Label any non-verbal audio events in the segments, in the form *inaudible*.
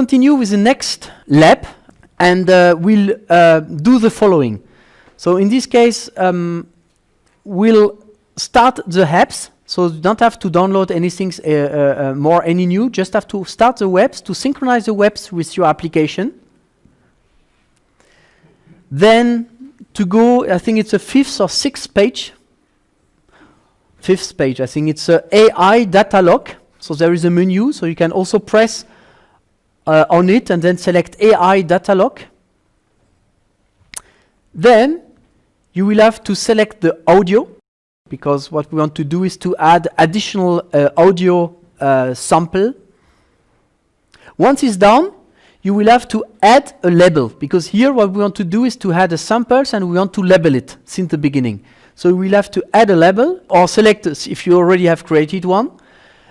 continue with the next lab and uh, we'll uh, do the following. So in this case, um, we'll start the apps. So you don't have to download anything uh, uh, uh, more, any new, just have to start the webs, to synchronize the webs with your application. Then to go, I think it's a fifth or sixth page. Fifth page, I think it's a AI data log. So there is a menu, so you can also press uh, on it and then select AI data log. Then you will have to select the audio because what we want to do is to add additional uh, audio uh, sample. Once it's done, you will have to add a label because here what we want to do is to add the samples and we want to label it since the beginning. So we'll have to add a label or select if you already have created one.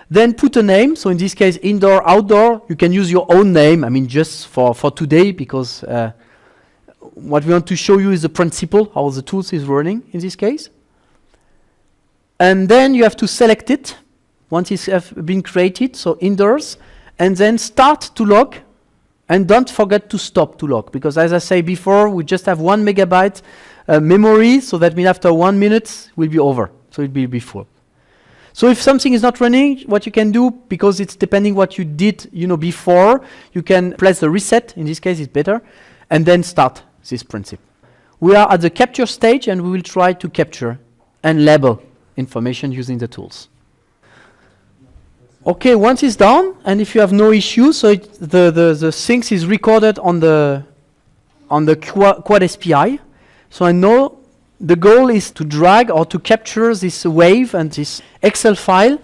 Then put a name. So in this case, indoor, outdoor. You can use your own name. I mean, just for, for today because uh, what we want to show you is the principle, how the tools is running in this case. And then you have to select it once it's been created, so indoors, and then start to log, and don't forget to stop to log, because as I say before, we just have one megabyte uh, memory, so that means after one minute, will be over, so it will be full. So if something is not running, what you can do, because it's depending what you did you know, before, you can press the reset, in this case it's better, and then start this principle. We are at the capture stage, and we will try to capture and label information using the tools. Okay, once it's done, and if you have no issues, so it, the, the, the things is recorded on the, on the Quad, Quad SPI. So I know the goal is to drag or to capture this wave and this Excel file,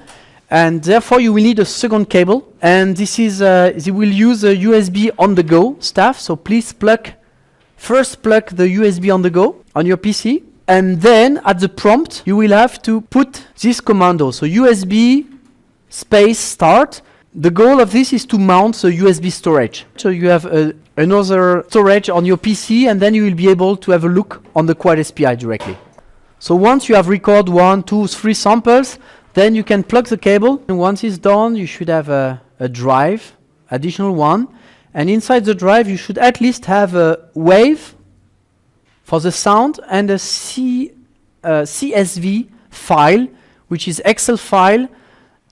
and therefore you will need a second cable. And this is, uh, you will use a USB on the go stuff, so please plug, first plug the USB on the go on your PC, and then at the prompt, you will have to put this commando. So USB space start. The goal of this is to mount the USB storage. So you have uh, another storage on your PC and then you will be able to have a look on the Quad SPI directly. So once you have recorded one, two, three samples, then you can plug the cable. And once it's done, you should have a, a drive, additional one. And inside the drive, you should at least have a wave for the sound and a C, uh, CSV file, which is Excel file,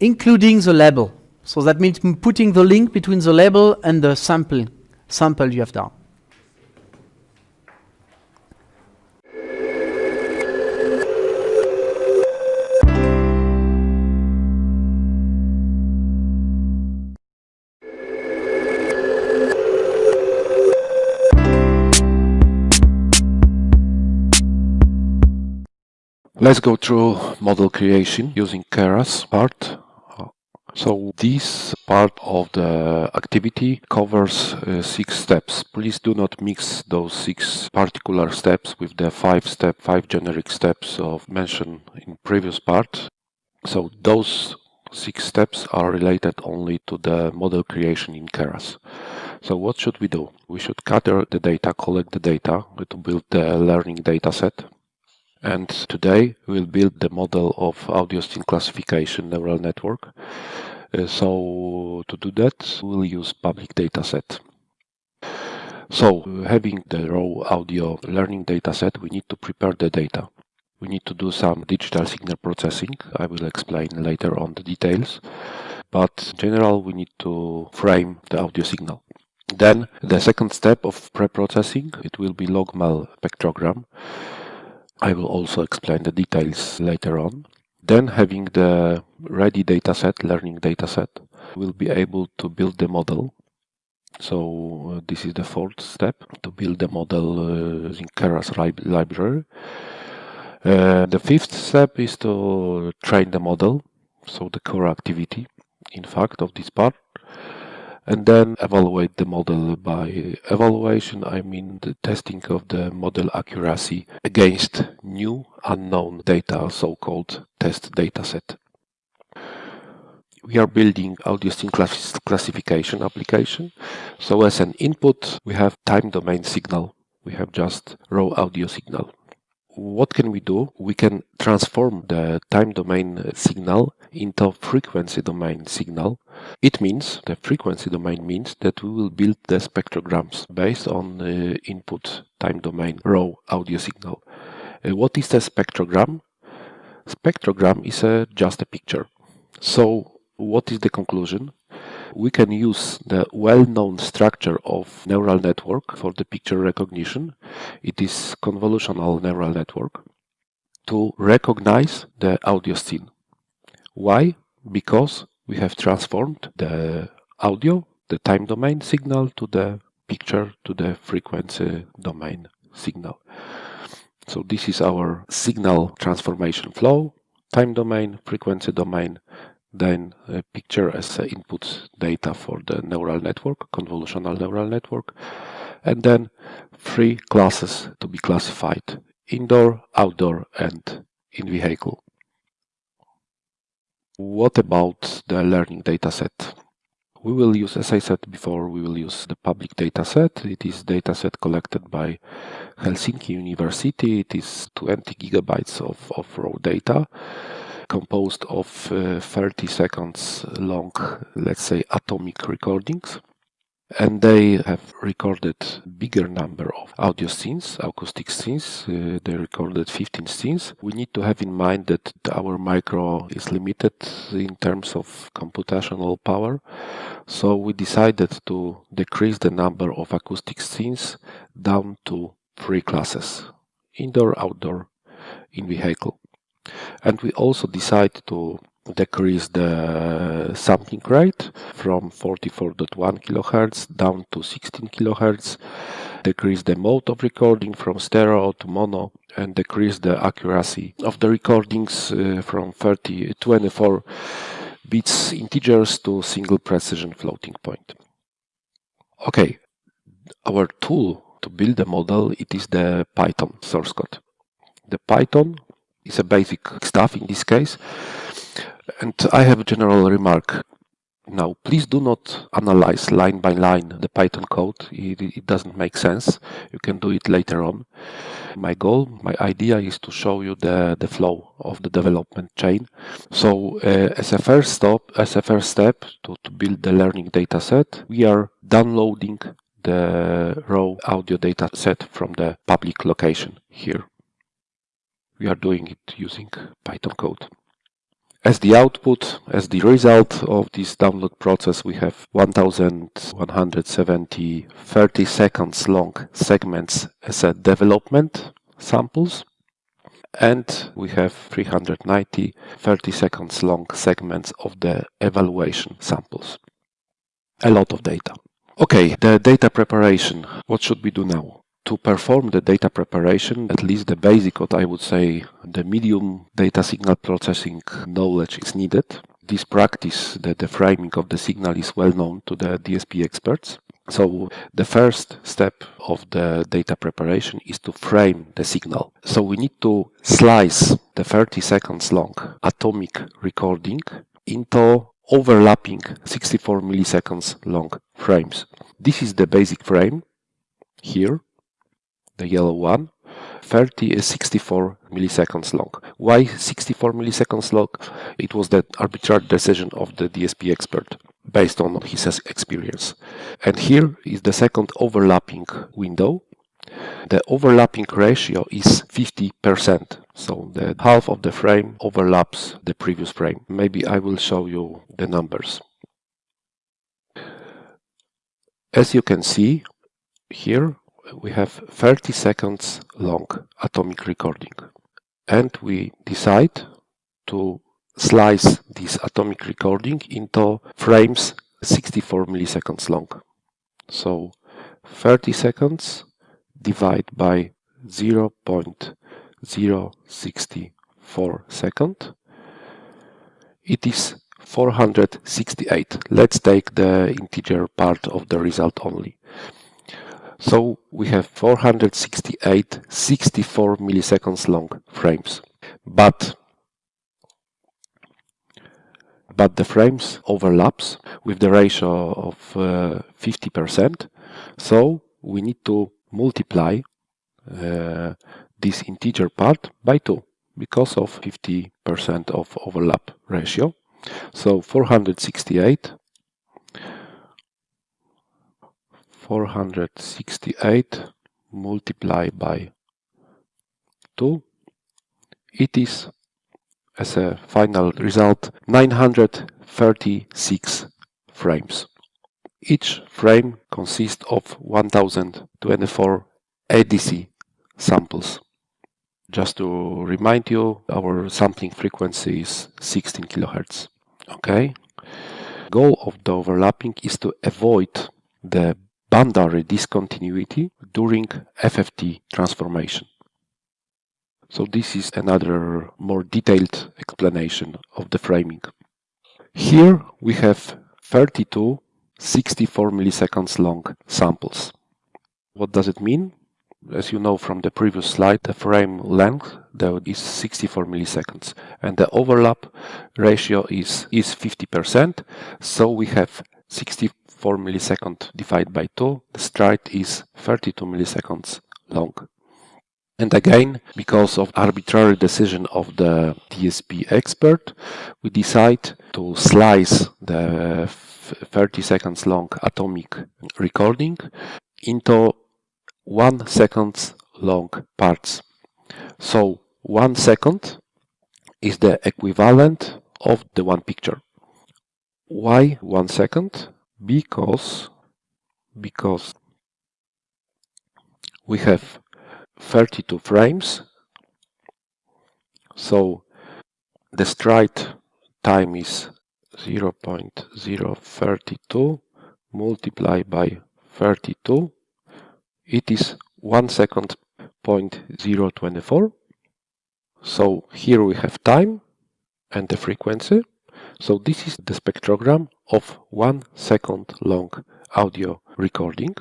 including the label. So that means putting the link between the label and the sample, sample you have done. Let's go through model creation using Keras part. So this part of the activity covers uh, six steps. Please do not mix those six particular steps with the five step, five generic steps of mentioned in previous part. So those six steps are related only to the model creation in Keras. So what should we do? We should gather the data, collect the data to build the learning data set. And today we'll build the model of audio scene classification neural network. Uh, so to do that, we'll use public dataset. So having the raw audio learning dataset, we need to prepare the data. We need to do some digital signal processing. I will explain later on the details. But in general, we need to frame the audio signal. Then the second step of pre-processing, it will be logMel spectrogram. I will also explain the details later on. Then having the ready dataset, learning dataset, we'll be able to build the model. So uh, this is the fourth step to build the model uh, using Keras library. Uh, the fifth step is to train the model, so the core activity, in fact, of this part and then evaluate the model. By evaluation, I mean the testing of the model accuracy against new unknown data, so-called test dataset. We are building audio class classification application. So as an input, we have time domain signal. We have just raw audio signal. What can we do? We can transform the time domain signal into frequency domain signal. It means, the frequency domain means that we will build the spectrograms based on the input time domain raw audio signal. Uh, what is the spectrogram? Spectrogram is a, just a picture. So what is the conclusion? We can use the well-known structure of neural network for the picture recognition. It is convolutional neural network to recognize the audio scene. Why? Because we have transformed the audio, the time domain signal to the picture to the frequency domain signal. So this is our signal transformation flow, time domain, frequency domain, then a picture as a input data for the neural network, convolutional neural network, and then three classes to be classified, indoor, outdoor, and in vehicle. What about the learning dataset? We will use, as I said before, we will use the public dataset. It is dataset collected by Helsinki University. It is 20 gigabytes of, of raw data composed of uh, 30 seconds long, let's say, atomic recordings. And they have recorded bigger number of audio scenes, acoustic scenes. Uh, they recorded 15 scenes. We need to have in mind that our micro is limited in terms of computational power. So we decided to decrease the number of acoustic scenes down to three classes, indoor, outdoor, in vehicle. And we also decide to decrease the sampling rate from 44.1 kHz down to 16 kHz, decrease the mode of recording from stereo to mono, and decrease the accuracy of the recordings uh, from 30, 24 bits integers to single precision floating point. Okay, our tool to build the model, it is the Python source code. The Python is a basic stuff in this case. And I have a general remark. Now, please do not analyze line by line the Python code. It, it, doesn't make sense. You can do it later on. My goal, my idea is to show you the, the flow of the development chain. So uh, as a first step, as a first step to, to build the learning data set, we are downloading the raw audio data set from the public location here we are doing it using Python code. As the output, as the result of this download process, we have 1170 30 seconds long segments as a development samples and we have 390 30 seconds long segments of the evaluation samples. A lot of data. Okay, the data preparation. What should we do now? To perform the data preparation, at least the basic, what I would say, the medium data signal processing knowledge is needed. This practice, the, the framing of the signal is well known to the DSP experts. So the first step of the data preparation is to frame the signal. So we need to slice the 30 seconds long atomic recording into overlapping 64 milliseconds long frames. This is the basic frame here the yellow one, 30 is 64 milliseconds long. Why 64 milliseconds long? It was the arbitrary decision of the DSP expert based on his experience. And here is the second overlapping window. The overlapping ratio is 50%. So the half of the frame overlaps the previous frame. Maybe I will show you the numbers. As you can see here, we have 30 seconds long atomic recording and we decide to slice this atomic recording into frames 64 milliseconds long. So 30 seconds divide by 0 0.064 second. It is 468. Let's take the integer part of the result only. So we have 468 64 milliseconds long frames. But but the frames overlaps with the ratio of 50%. Uh, so we need to multiply uh, this integer part by 2 because of 50% of overlap ratio. So 468 468 multiplied by 2 it is as a final result 936 frames. Each frame consists of 1024 ADC samples. Just to remind you, our sampling frequency is 16 kHz. Okay. Goal of the overlapping is to avoid the boundary discontinuity during FFT transformation. So this is another more detailed explanation of the framing. Here we have 32 64 milliseconds long samples. What does it mean? As you know from the previous slide, the frame length there is 64 milliseconds and the overlap ratio is, is 50%. So we have 64 milliseconds divided by 2. The stride is 32 milliseconds long. And again, because of arbitrary decision of the DSP expert, we decide to slice the 30 seconds long atomic recording into one second long parts. So one second is the equivalent of the one picture. Why one second? Because because we have 32 frames. So the stride time is 0 0.032 multiplied by 32. it is 1 second point 0.024 So here we have time and the frequency. So this is the spectrogram of 1 second long audio recording.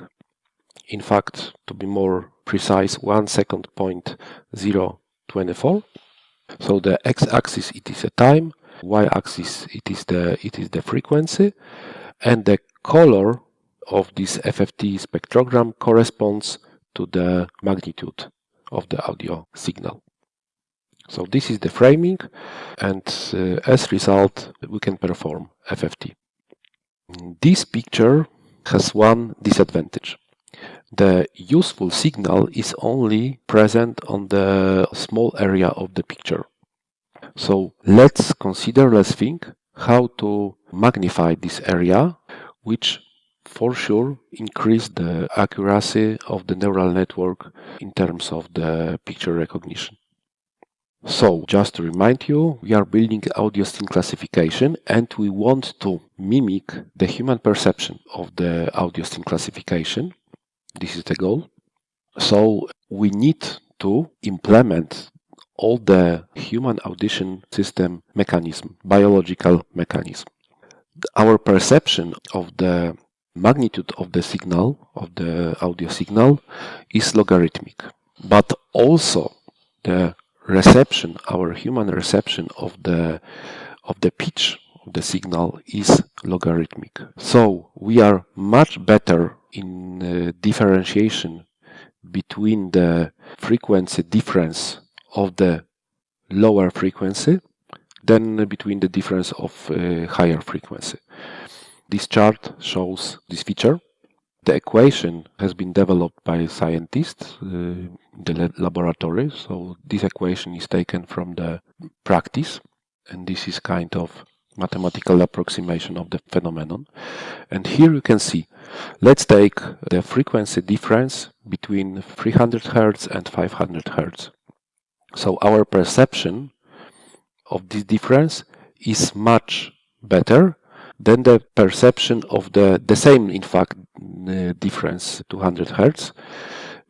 In fact, to be more precise, 1 second point 024. So the x-axis it is a time, y-axis it is the it is the frequency, and the color of this FFT spectrogram corresponds to the magnitude of the audio signal. So this is the framing, and uh, as result we can perform FFT. This picture has one disadvantage the useful signal is only present on the small area of the picture. So let's consider, let's think how to magnify this area, which for sure increase the accuracy of the neural network in terms of the picture recognition. So, just to remind you, we are building audio scene classification and we want to mimic the human perception of the audio scene classification this is the goal. So we need to implement all the human audition system mechanism, biological mechanism. Our perception of the magnitude of the signal, of the audio signal, is logarithmic. But also the reception, our human reception of the of the pitch of the signal is logarithmic. So we are much better in uh, differentiation between the frequency difference of the lower frequency than between the difference of uh, higher frequency. This chart shows this feature. The equation has been developed by scientists uh, in the laboratory, so this equation is taken from the practice, and this is kind of mathematical approximation of the phenomenon. And here you can see, let's take the frequency difference between 300 Hz and 500 Hz. So our perception of this difference is much better than the perception of the, the same, in fact, Uh, difference 200 Hz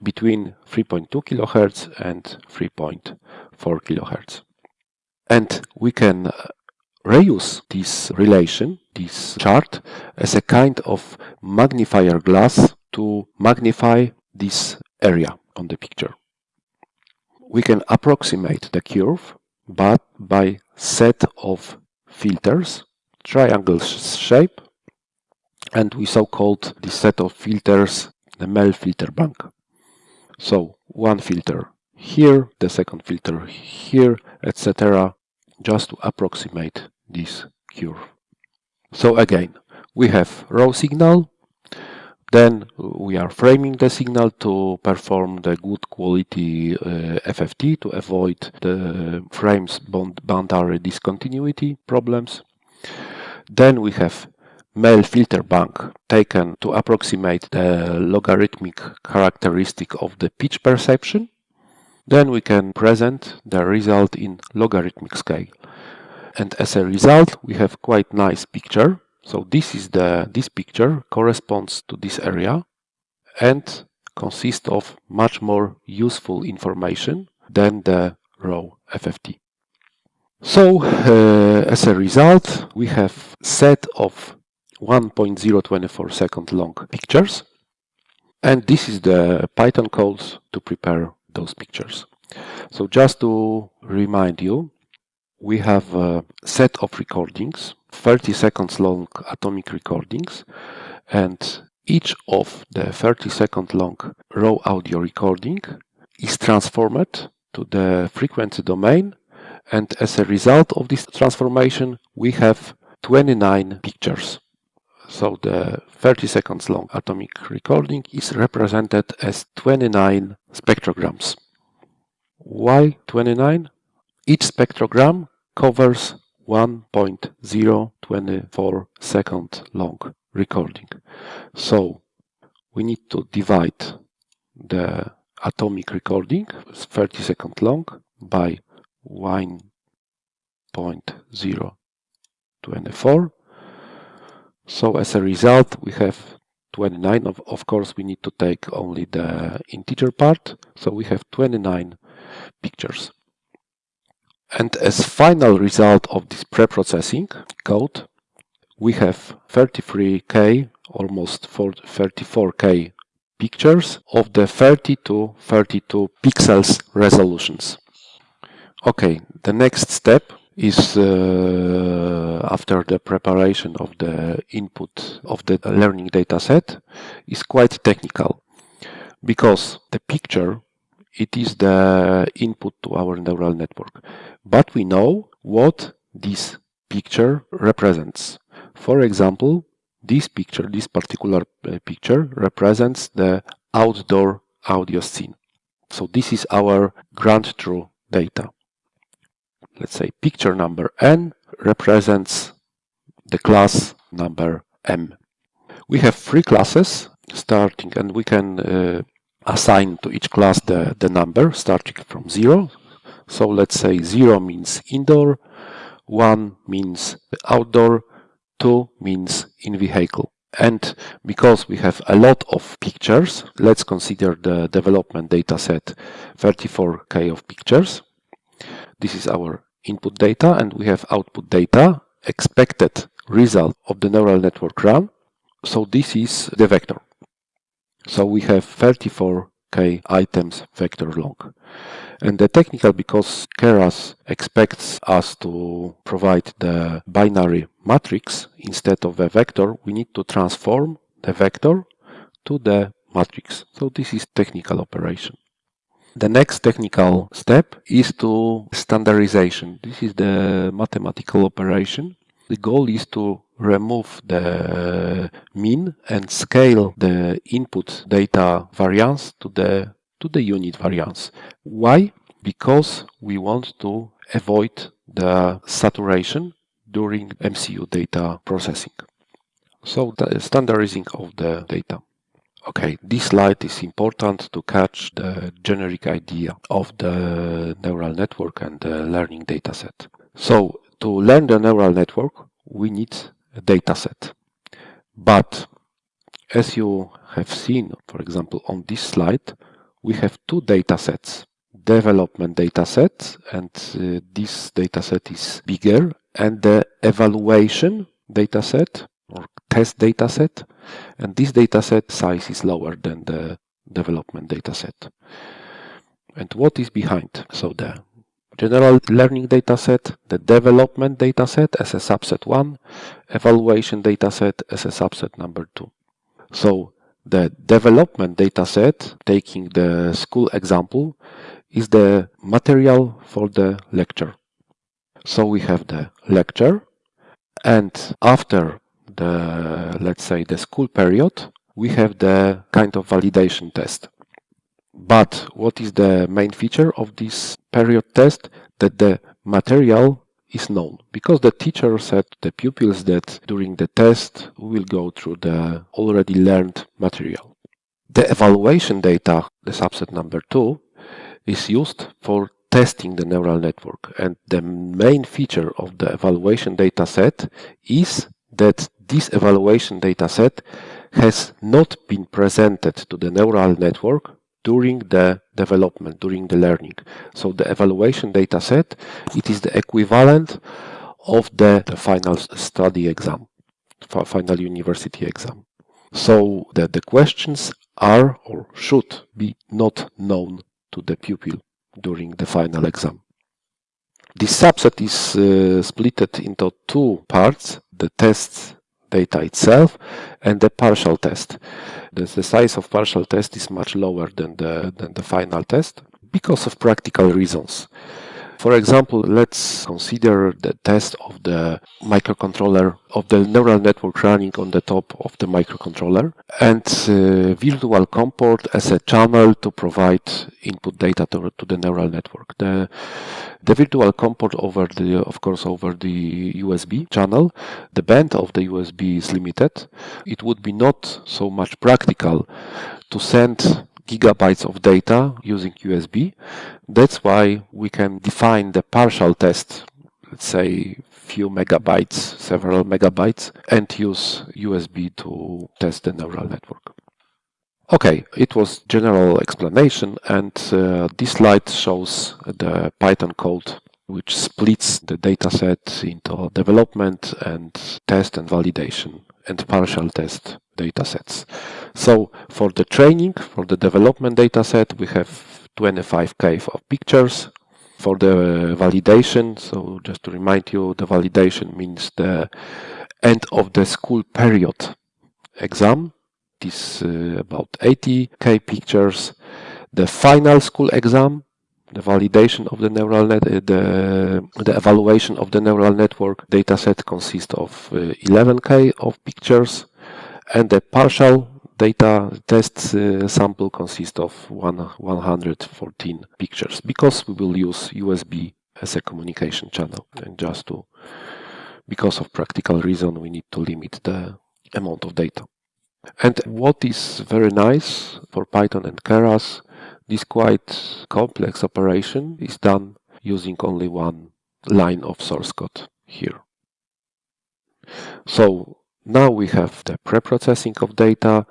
between 3.2 kHz and 3.4 kHz. And we can uh, reuse this relation, this chart, as a kind of magnifier glass to magnify this area on the picture. We can approximate the curve, but by set of filters, triangle shape, and we so called this set of filters the MEL filter bank. So one filter here, the second filter here, etc. just to approximate this curve. So again, we have raw signal, then we are framing the signal to perform the good quality uh, FFT to avoid the frames boundary discontinuity problems. Then we have MEL filter bank taken to approximate the logarithmic characteristic of the pitch perception. Then we can present the result in logarithmic scale. And as a result, we have quite nice picture so this is the this picture corresponds to this area and consists of much more useful information than the raw FFT. So uh, as a result, we have set of 1.024 second long pictures and this is the Python code to prepare those pictures. So just to remind you, we have a set of recordings 30 seconds long atomic recordings and each of the 30 second long raw audio recording is transformed to the frequency domain and as a result of this transformation we have 29 pictures. So the 30 seconds long atomic recording is represented as 29 spectrograms. Why 29? Each spectrogram covers 1.024 second long recording. So we need to divide the atomic recording, 30 second long, by 1.024. So as a result, we have 29. Of, of course, we need to take only the integer part. So we have 29 pictures. And as final result of this pre-processing code, we have 33K, almost 34K pictures of the 30 to 32 pixels resolutions. Okay, the next step is uh, after the preparation of the input of the learning data set is quite technical because the picture it is the input to our neural network. But we know what this picture represents. For example, this picture, this particular uh, picture represents the outdoor audio scene. So this is our ground truth data. Let's say picture number n represents the class number m. We have three classes starting and we can uh, assign to each class the, the number starting from 0. So let's say 0 means indoor, 1 means outdoor, 2 means in vehicle. And because we have a lot of pictures, let's consider the development data set 34K of pictures. This is our input data and we have output data, expected result of the neural network run. So this is the vector. So we have 34k items vector long. And the technical, because Keras expects us to provide the binary matrix instead of a vector, we need to transform the vector to the matrix. So this is technical operation. The next technical step is to standardization. This is the mathematical operation. The goal is to remove the mean and scale the input data variance to the to the unit variance. Why? Because we want to avoid the saturation during MCU data processing. So the standardizing of the data. Okay, this slide is important to catch the generic idea of the neural network and the learning dataset. So to learn the neural network, we need a data set. But as you have seen, for example, on this slide, we have two data sets. Development data set, and uh, this data set is bigger, and the evaluation data set or test data set, and this data set size is lower than the development data set. And what is behind? So the general learning dataset, the development dataset as a subset 1, evaluation dataset as a subset number 2. So the development dataset, taking the school example, is the material for the lecture. So we have the lecture and after the, let's say, the school period, we have the kind of validation test. But what is the main feature of this period test? That the material is known because the teacher said to the pupils that during the test we will go through the already learned material. The evaluation data, the subset number two, is used for testing the neural network and the main feature of the evaluation data set is that this evaluation data set has not been presented to the neural network during the development, during the learning. So the evaluation data set, it is the equivalent of the, the final study exam, final university exam. So that the questions are or should be not known to the pupil during the final exam. This subset is uh, split into two parts, the test data itself and the partial test. The, the size of partial test is much lower than the, than the final test because of practical reasons. For example, let's consider the test of the microcontroller, of the neural network running on the top of the microcontroller and uh, virtual COM port as a channel to provide input data to, to the neural network. The, the virtual COM port over the, of course, over the USB channel, the band of the USB is limited. It would be not so much practical to send gigabytes of data using USB. That's why we can define the partial test, let's say few megabytes, several megabytes, and use USB to test the neural network. Okay, it was general explanation and uh, this slide shows the Python code which splits the dataset into development and test and validation and partial test datasets. So for the training, for the development dataset, we have 25k of pictures. For the validation, so just to remind you, the validation means the end of the school period exam. This uh, about 80k pictures. The final school exam, the validation of the neural net, uh, the, the evaluation of the neural network dataset consists of uh, 11k of pictures and the partial data test uh, sample consists of one, 114 pictures because we will use USB as a communication channel and just to because of practical reason we need to limit the amount of data. And what is very nice for Python and Keras, this quite complex operation is done using only one line of source code here. So now we have the pre-processing of data,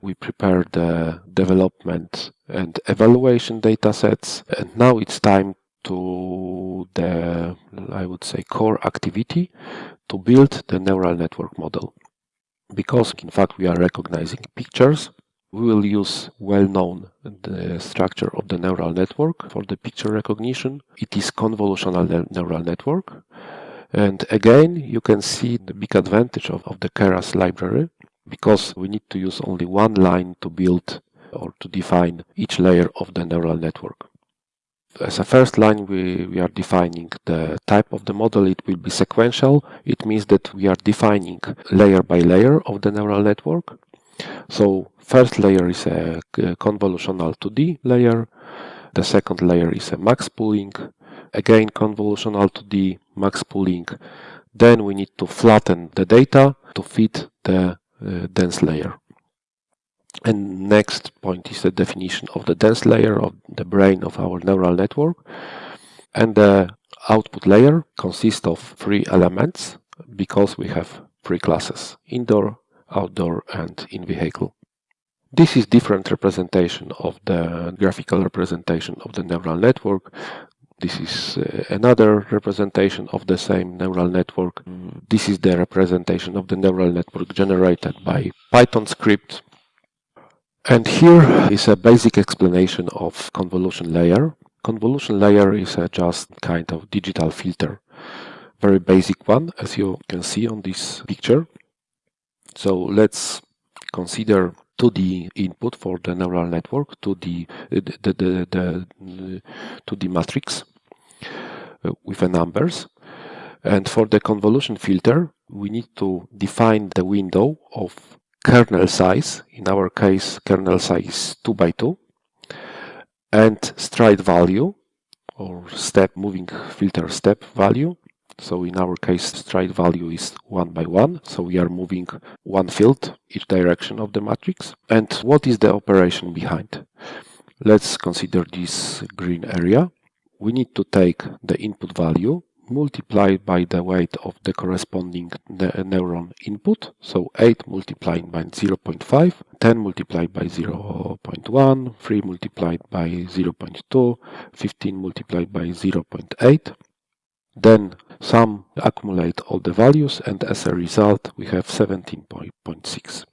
we prepare the development and evaluation data sets, and now it's time to the, I would say, core activity to build the neural network model. Because in fact we are recognizing pictures, we will use well-known the structure of the neural network for the picture recognition. It is convolutional neural network and again, you can see the big advantage of, of the Keras library because we need to use only one line to build or to define each layer of the neural network. As a first line, we, we are defining the type of the model. It will be sequential. It means that we are defining layer by layer of the neural network. So first layer is a convolutional 2D layer. The second layer is a max pooling again convolutional 2D, max pooling. Then we need to flatten the data to fit the uh, dense layer. And next point is the definition of the dense layer of the brain of our neural network. And the output layer consists of three elements because we have three classes, indoor, outdoor and in-vehicle. This is different representation of the graphical representation of the neural network. This is uh, another representation of the same neural network. This is the representation of the neural network generated by Python script. And here is a basic explanation of convolution layer. Convolution layer is a just kind of digital filter. Very basic one, as you can see on this picture. So let's consider to the input for the neural network to the the, the, the, the to the matrix uh, with the numbers. And for the convolution filter we need to define the window of kernel size. In our case kernel size 2 by 2 and stride value or step moving filter step value so in our case, stride value is one by one. So we are moving one field each direction of the matrix. And what is the operation behind? Let's consider this green area. We need to take the input value multiplied by the weight of the corresponding ne neuron input. So 8 multiplied by 0.5, 10 multiplied by 0.1, 3 multiplied by 0.2, 15 multiplied by 0.8. Then sum accumulate all the values and as a result we have 17.6.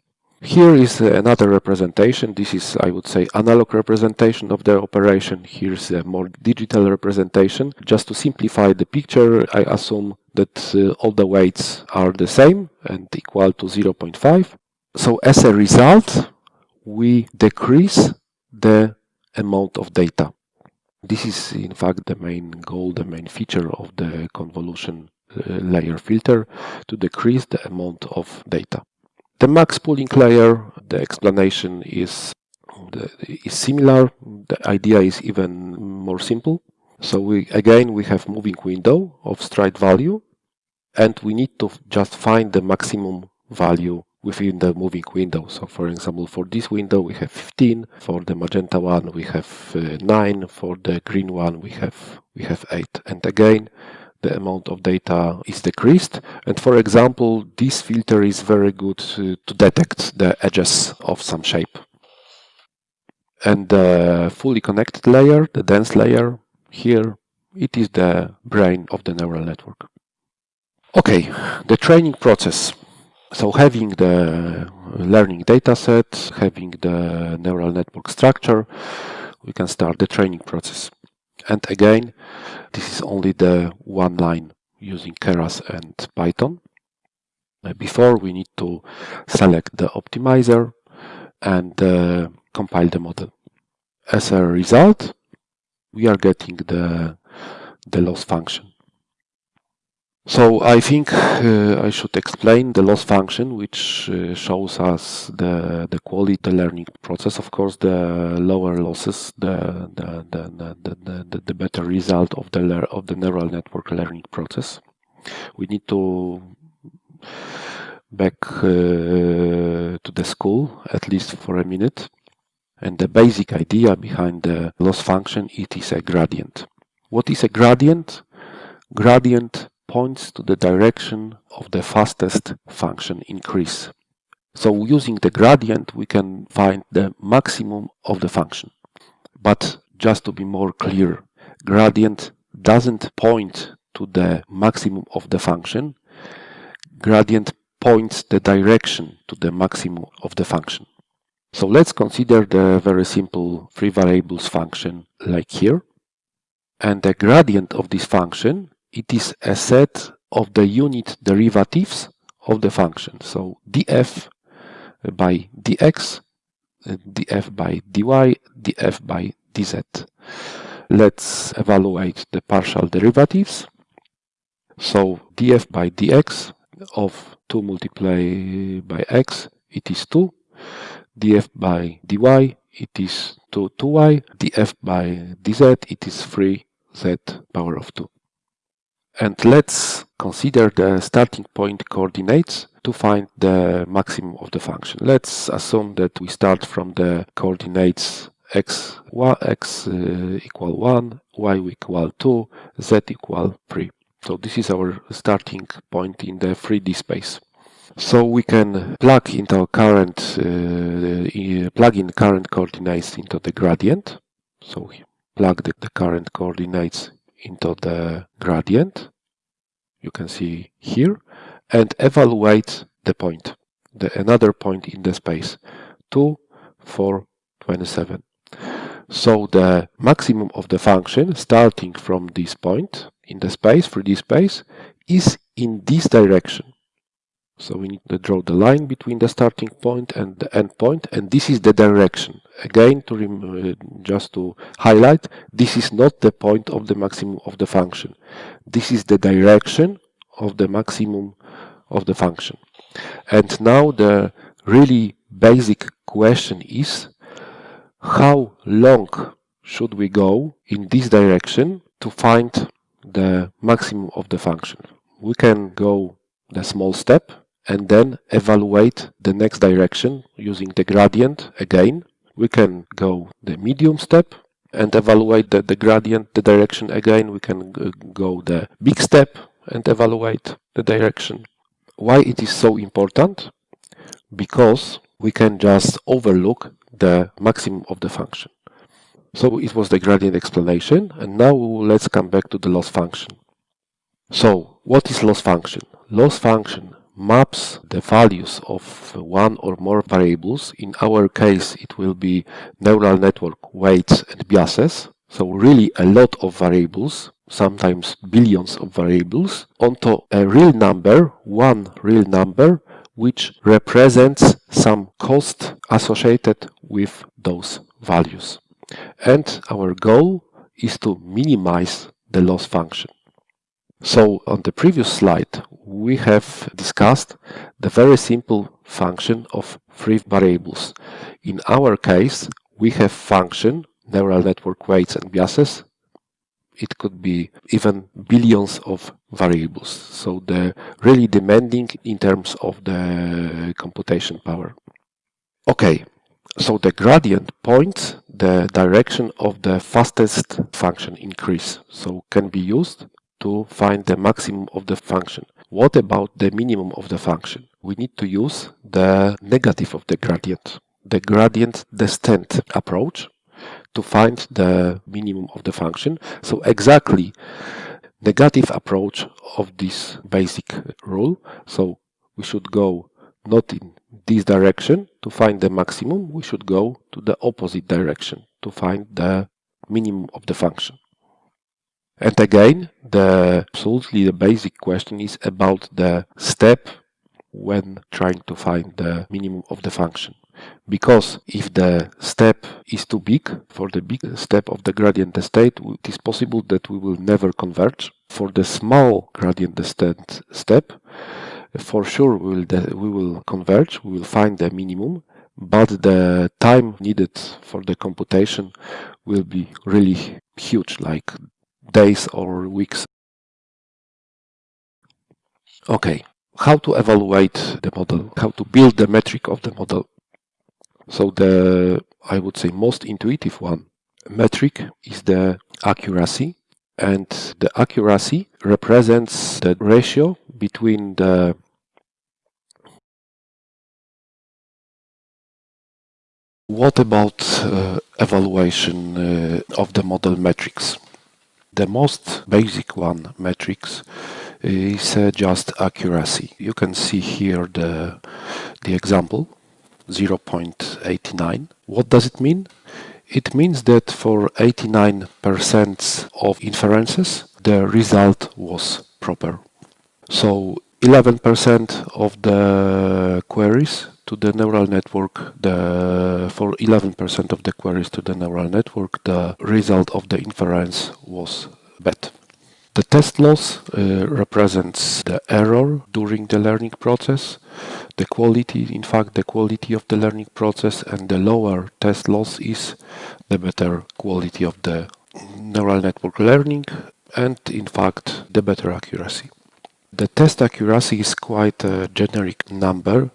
Here is another representation. This is, I would say, analog representation of the operation. Here's a more digital representation. Just to simplify the picture, I assume that uh, all the weights are the same and equal to 0.5. So as a result, we decrease the amount of data. This is in fact the main goal, the main feature of the convolution uh, layer filter to decrease the amount of data. The max pooling layer, the explanation is, is similar. The idea is even more simple. So we again we have moving window of stride value and we need to just find the maximum value within the moving window. So for example, for this window we have 15, for the magenta one we have uh, 9, for the green one we have we have 8. And again, the amount of data is decreased. And for example, this filter is very good to, to detect the edges of some shape. And the fully connected layer, the dense layer, here, it is the brain of the neural network. Okay, the training process. So having the learning data set, having the neural network structure, we can start the training process. And again, this is only the one line using Keras and Python. Before we need to select the optimizer and uh, compile the model. As a result, we are getting the, the loss function. So I think uh, I should explain the loss function, which uh, shows us the the quality learning process. Of course, the lower losses, the the the the, the, the better result of the of the neural network learning process. We need to back uh, to the school at least for a minute. And the basic idea behind the loss function, it is a gradient. What is a gradient? Gradient points to the direction of the fastest function increase. So using the gradient, we can find the maximum of the function. But just to be more clear, gradient doesn't point to the maximum of the function. Gradient points the direction to the maximum of the function. So let's consider the very simple three variables function like here. And the gradient of this function it is a set of the unit derivatives of the function. So df by dx, df by dy, df by dz. Let's evaluate the partial derivatives. So df by dx of 2 multiplied by x, it is 2. df by dy, it is 2, 2y. df by dz, it is 3z power of 2. And let's consider the starting point coordinates to find the maximum of the function. Let's assume that we start from the coordinates x, y, x uh, equal 1, y equal 2, z equal 3. So this is our starting point in the 3D space. So we can plug into current uh, plug in current coordinates into the gradient. So plug the, the current coordinates into the gradient you can see here and evaluate the point the another point in the space 2 4 27 so the maximum of the function starting from this point in the space 3d space is in this direction So we need to draw the line between the starting point and the end point, and this is the direction. Again, to uh, just to highlight, this is not the point of the maximum of the function. This is the direction of the maximum of the function. And now the really basic question is, how long should we go in this direction to find the maximum of the function? We can go the small step and then evaluate the next direction using the gradient again. We can go the medium step and evaluate the, the gradient, the direction again. We can go the big step and evaluate the direction. Why it is so important? Because we can just overlook the maximum of the function. So it was the gradient explanation and now let's come back to the loss function. So what is loss function? Loss function maps the values of one or more variables. In our case, it will be neural network weights and biases. So really a lot of variables, sometimes billions of variables, onto a real number, one real number, which represents some cost associated with those values. And our goal is to minimize the loss function. So on the previous slide, we have discussed the very simple function of three variables. In our case, we have function, neural network weights and biases. It could be even billions of variables. So the really demanding in terms of the computation power. Okay, so the gradient points the direction of the fastest function increase. So can be used to find the maximum of the function. What about the minimum of the function? We need to use the negative of the gradient, the gradient descent approach to find the minimum of the function. So exactly negative approach of this basic rule. So we should go not in this direction to find the maximum, we should go to the opposite direction to find the minimum of the function. And again, the absolutely the basic question is about the step when trying to find the minimum of the function. Because if the step is too big for the big step of the gradient descent, it is possible that we will never converge. For the small gradient descent step, for sure we will, we will converge, we will find the minimum, but the time needed for the computation will be really huge, like days or weeks. Okay, how to evaluate the model, how to build the metric of the model. So the, I would say, most intuitive one metric is the accuracy and the accuracy represents the ratio between the What about uh, evaluation uh, of the model metrics? The most basic one, metrics, is uh, just accuracy. You can see here the, the example, 0.89. What does it mean? It means that for 89% of inferences, the result was proper. So 11% of the queries to the neural network, the, for 11% of the queries to the neural network, the result of the inference was bad. The test loss uh, represents the error during the learning process, the quality, in fact, the quality of the learning process, and the lower test loss is the better quality of the neural network learning, and in fact, the better accuracy. The test accuracy is quite a generic number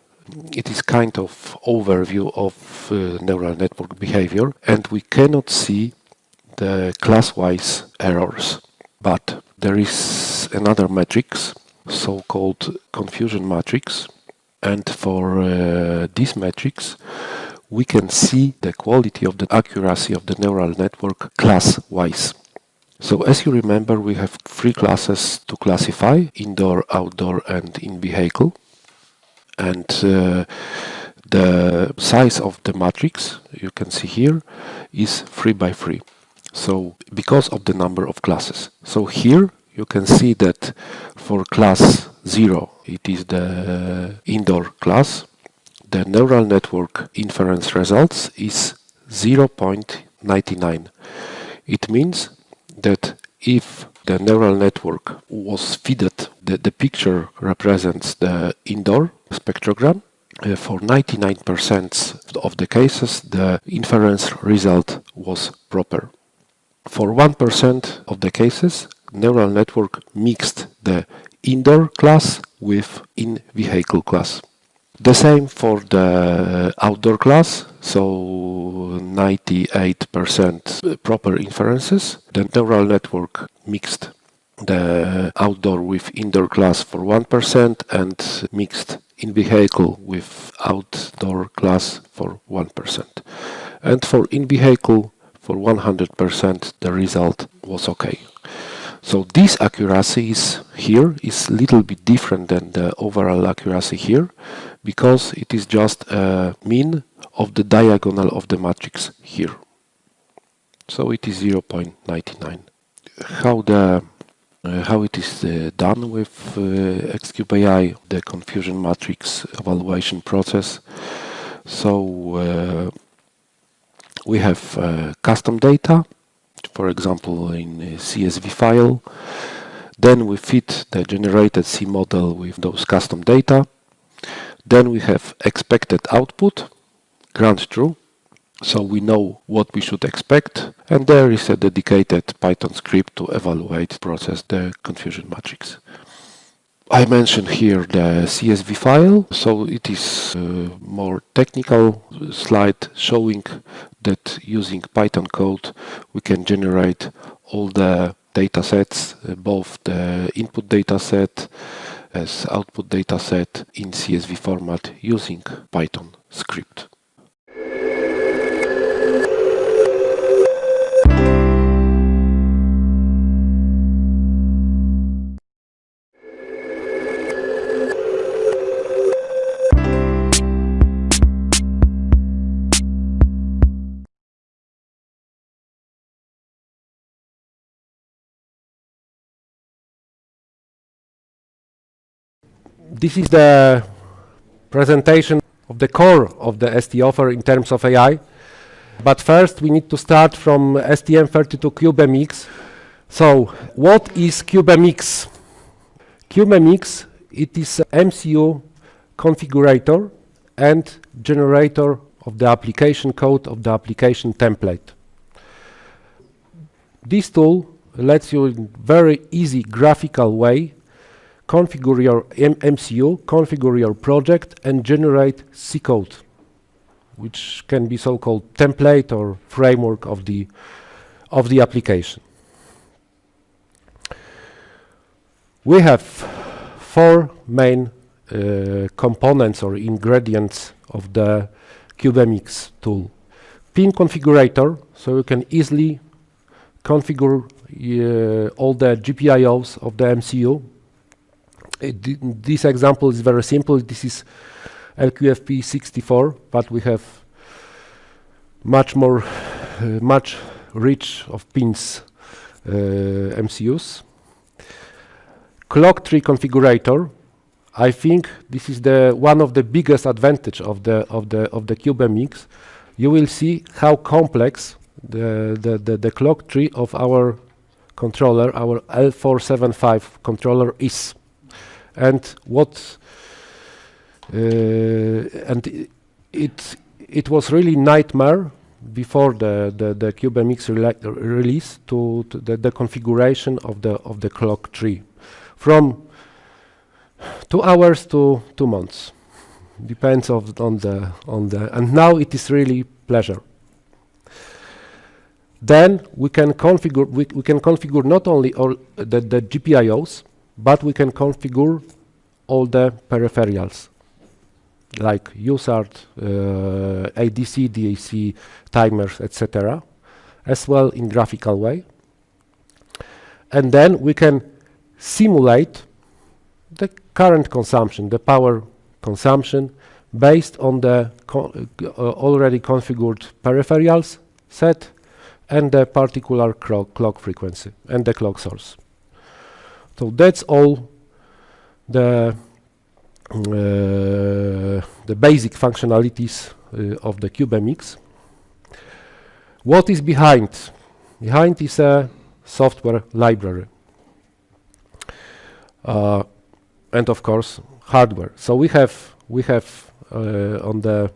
it is kind of overview of uh, neural network behavior and we cannot see the class-wise errors. But there is another matrix, so-called confusion matrix, and for uh, this matrix we can see the quality of the accuracy of the neural network class-wise. So as you remember, we have three classes to classify, indoor, outdoor and in vehicle and uh, the size of the matrix you can see here is 3 by 3 so because of the number of classes so here you can see that for class 0, it is the indoor class, the neural network inference results is 0.99. It means that if the neural network was fed, the, the picture represents the indoor spectrogram. Uh, for 99% of the cases, the inference result was proper. For 1% of the cases, neural network mixed the indoor class with in-vehicle class. The same for the outdoor class, so 98% proper inferences. The neural network mixed the outdoor with indoor class for 1% and mixed in vehicle with outdoor class for 1%. And for in vehicle for 100% the result was okay. So this accuracy is here is little bit different than the overall accuracy here because it is just a mean of the diagonal of the matrix here. So it is 0.99. How the uh, how it is uh, done with uh, AI, the confusion matrix evaluation process. So uh, we have uh, custom data for example in CSV file. Then we fit the generated C model with those custom data. Then we have expected output, grant true, so we know what we should expect. And there is a dedicated Python script to evaluate, process the confusion matrix. I mentioned here the CSV file, so it is more technical slide showing that using Python code we can generate all the data sets, both the input data set as output data set in CSV format using Python script. This is the presentation of the core of the ST offer in terms of AI. But first we need to start from STM32 CubeMX. So what is CubeMX? CubeMX, it is MCU configurator and generator of the application code of the application template. This tool lets you in very easy graphical way configure your M MCU, configure your project, and generate C code, which can be so-called template or framework of the of the application. We have four main uh, components or ingredients of the CubeMX tool. Pin configurator, so you can easily configure uh, all the GPIOs of the MCU this example is very simple. This is LQFP64, but we have much more, uh, much rich of pins uh, MCUs. Clock tree configurator. I think this is the one of the biggest advantage of the of the of the CubeMX. You will see how complex the, the the the clock tree of our controller, our L475 controller is and what uh, and it it was really nightmare before the the, the CubeMX release to, to the, the configuration of the of the clock tree. From two hours to two months. Depends of on the on the and now it is really pleasure. Then we can configure we, we can configure not only all the, the GPIOs but we can configure all the peripherals like USART, uh, ADC, DAC, timers, etc. as well in graphical way. And then we can simulate the current consumption, the power consumption based on the co uh, already configured peripherals set and the particular clock frequency and the clock source. So that's all the uh, the basic functionalities uh, of the CubeMX. What is behind? Behind is a software library. Uh, and of course hardware. So we have we have uh, on the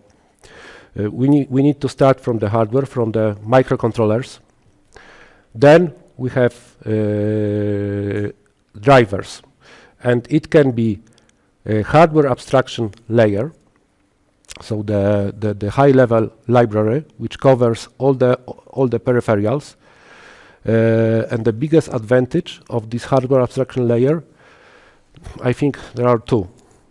uh, we need we need to start from the hardware from the microcontrollers. Then we have uh, drivers, and it can be a hardware abstraction layer. So the, the, the high level library which covers all the all the peripherals. Uh, and the biggest advantage of this hardware abstraction layer I think there are two.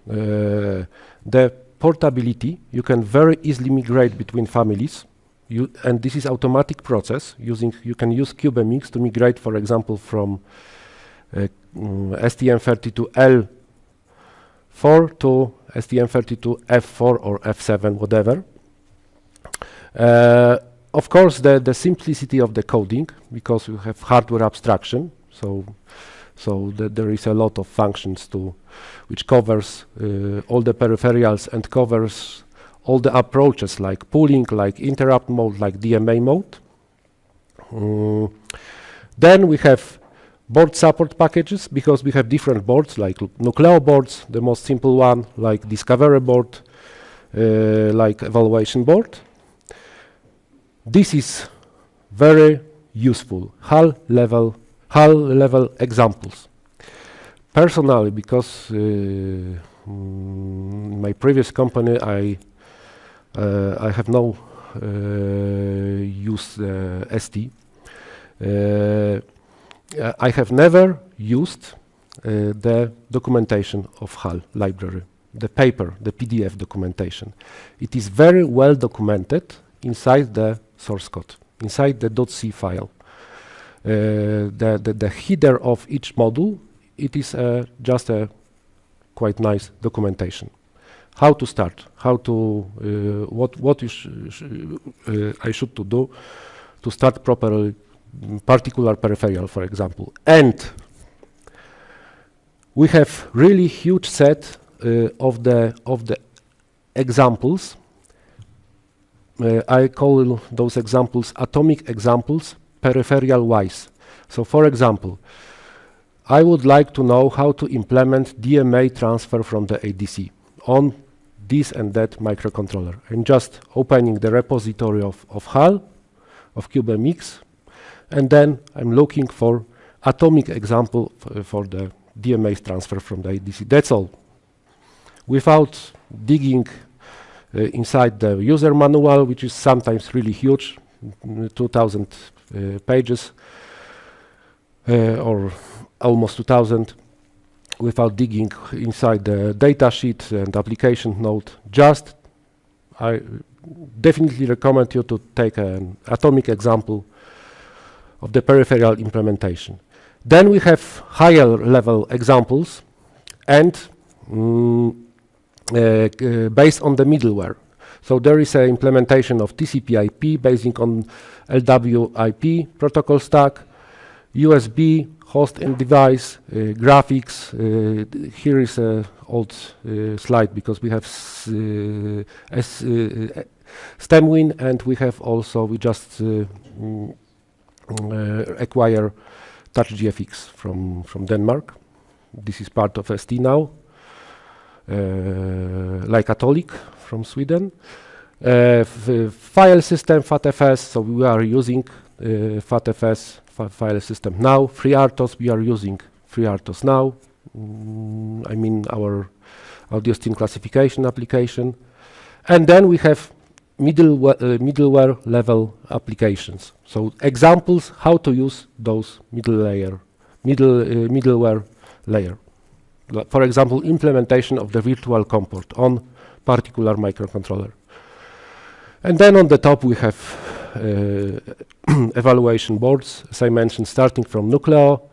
Uh, the portability, you can very easily migrate between families. You, and this is automatic process using you can use CubeMX to migrate for example from uh, mm, STM32L4 to STM32F4 or F7 whatever uh, of course the the simplicity of the coding because you have hardware abstraction so so th there is a lot of functions to which covers uh, all the peripherals and covers all the approaches like pooling, like interrupt mode, like DMA mode. Mm. Then we have board support packages because we have different boards like Nucleo boards, the most simple one, like Discovery board, uh, like evaluation board. This is very useful, HAL level HAL level examples. Personally, because uh, mm, my previous company, I uh, I have no uh, use ST. I have never used the documentation of HAL library, the paper, the PDF documentation. It is very well documented inside the source code, inside the .c file. Uh, the, the, the header of each module, it is uh, just a quite nice documentation. How to start, how to, uh, what, what sh sh I should to do to start properly particular peripheral, for example. And we have really huge set uh, of the of the examples. Uh, I call those examples atomic examples peripheral wise. So for example, I would like to know how to implement DMA transfer from the ADC on this and that microcontroller. I'm just opening the repository of, of HAL, of CubeMX, and then I'm looking for atomic example for the DMA transfer from the ADC. That's all. Without digging uh, inside the user manual, which is sometimes really huge, 2000 uh, pages uh, or almost 2000 without digging inside the data sheet and application note. Just I definitely recommend you to take an atomic example of the peripheral implementation. Then we have higher level examples and mm, uh, based on the middleware. So there is an implementation of TCP/IP basing on LWIP protocol stack, USB, host and device, uh, graphics. Uh, here is an old uh, slide because we have uh, S, uh, STEMWin and we have also, we just mm, acquire TouchGFX from, from Denmark. This is part of ST now. like Atollic from Sweden. Uh, file system FATFS, so we are using uh, FATFS file system now. FreeRTOS, we are using FreeRTOS now. Mm, I mean our audio scene classification application. And then we have middleware, uh, middleware level applications. So examples how to use those middle layer, middle uh, middleware layer. For example, implementation of the virtual comport on particular microcontroller. And then on the top we have uh, *clears throat* evaluation boards, as I mentioned, starting from Nucleo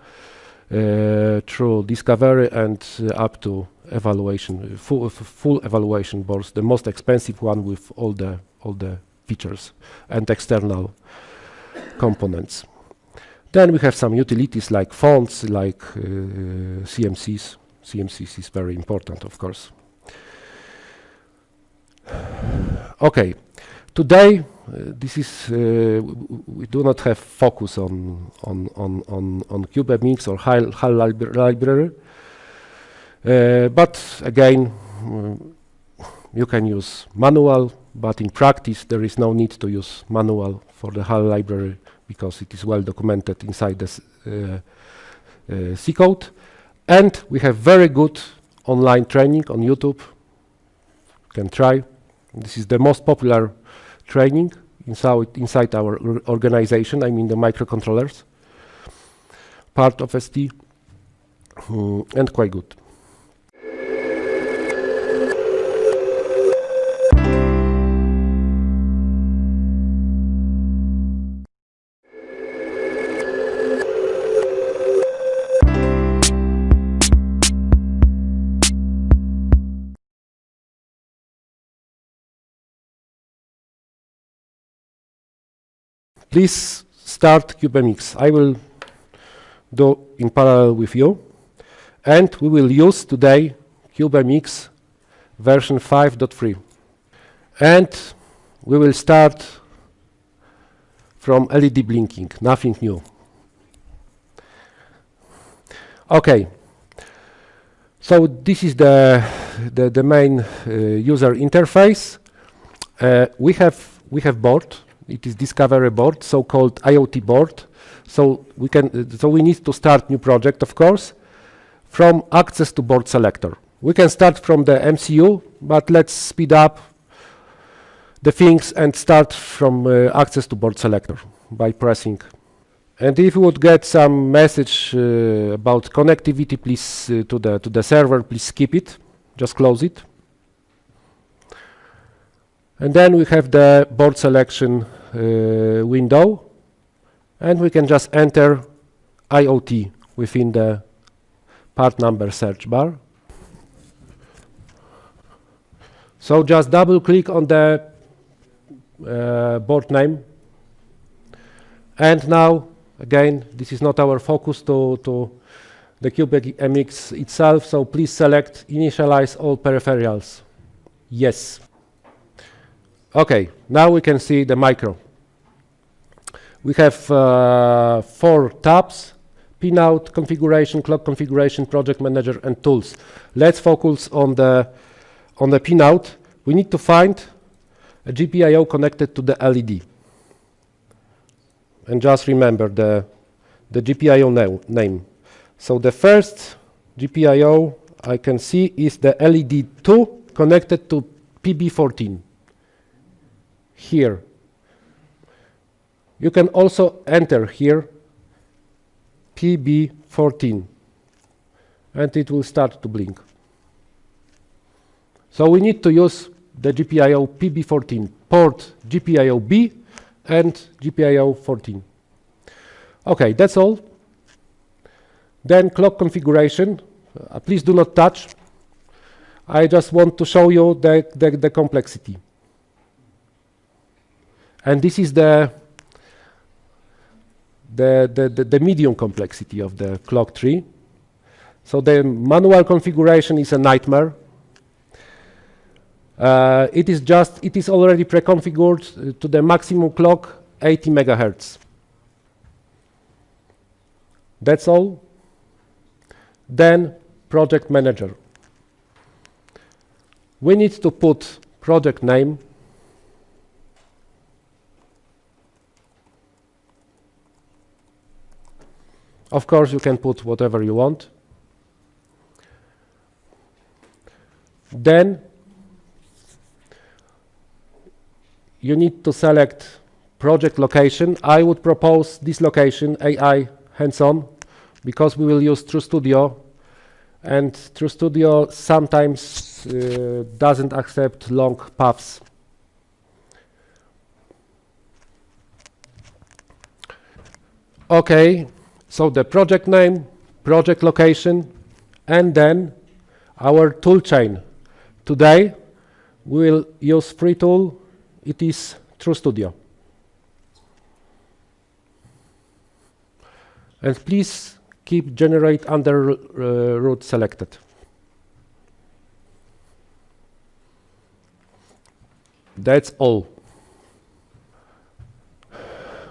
uh, through Discovery and uh, up to evaluation, full, full evaluation boards, the most expensive one with all the, all the features and external components. Then we have some utilities like fonts, like uh, CMSIS. CMSIS is very important, of course. Okay, today uh, this is uh, we do not have focus on on on on, on CubeMX or HAL, HAL libra library, uh, but again you can use manual, but in practice there is no need to use manual for the HAL library because it is well documented inside the uh, uh, C code. And we have very good online training on YouTube. You can try. This is the most popular training inside, inside our organization, I mean the microcontrollers, part of ST, mm, and quite good. Please start CubeMX. I will do in parallel with you. And we will use today CubeMX version 5.3. And we will start from LED blinking, nothing new. Okay. So this is the, the, the main uh, user interface. Uh, we have we have board it is discovery board, so-called IoT board. So we can, uh, so we need to start new project, of course, from access to board selector. We can start from the MCU, but let's speed up the things and start from uh, access to board selector by pressing. And if you would get some message uh, about connectivity, please uh, to the to the server, please skip it, just close it. And then we have the board selection uh, window. And we can just enter IoT within the part number search bar. So just double click on the uh, board name. And now again this is not our focus to, to the CubeMX itself. So please select initialize all peripherals. Yes Okay, now we can see the micro. We have uh, four tabs, pinout, configuration, clock configuration, project manager, and tools. Let's focus on the, on the pinout. We need to find a GPIO connected to the LED. And just remember the, the GPIO na name. So the first GPIO I can see is the LED2 connected to PB14 here. You can also enter here PB14 and it will start to blink. So we need to use the GPIO PB14 port GPIO B and GPIO 14. Okay, that's all. Then clock configuration. Uh, please do not touch. I just want to show you the, the, the complexity. And this is the, the, the, the, the medium complexity of the clock tree. So the manual configuration is a nightmare. Uh, it is just, it is already pre-configured uh, to the maximum clock 80 megahertz. That's all. Then project manager. We need to put project name Of course, you can put whatever you want. Then you need to select project location. I would propose this location, AI hands-on, because we will use TrueStudio and TrueStudio sometimes uh, doesn't accept long paths. Okay, so the project name, project location, and then our toolchain. Today, we will use free tool. It is TrueStudio. And please keep generate under uh, root selected. That's all.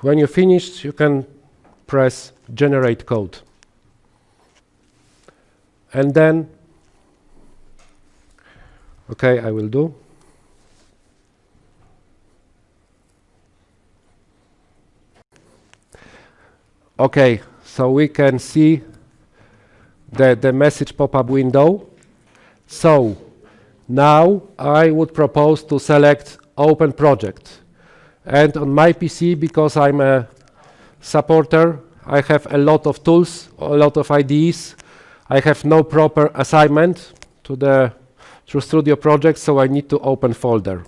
When you finish, you can press generate code. And then, okay, I will do. Okay, so we can see the, the message pop-up window. So now I would propose to select open project. And on my PC, because I'm a supporter, I have a lot of tools, a lot of IDEs. I have no proper assignment to the TrueStudio project, so I need to open folder.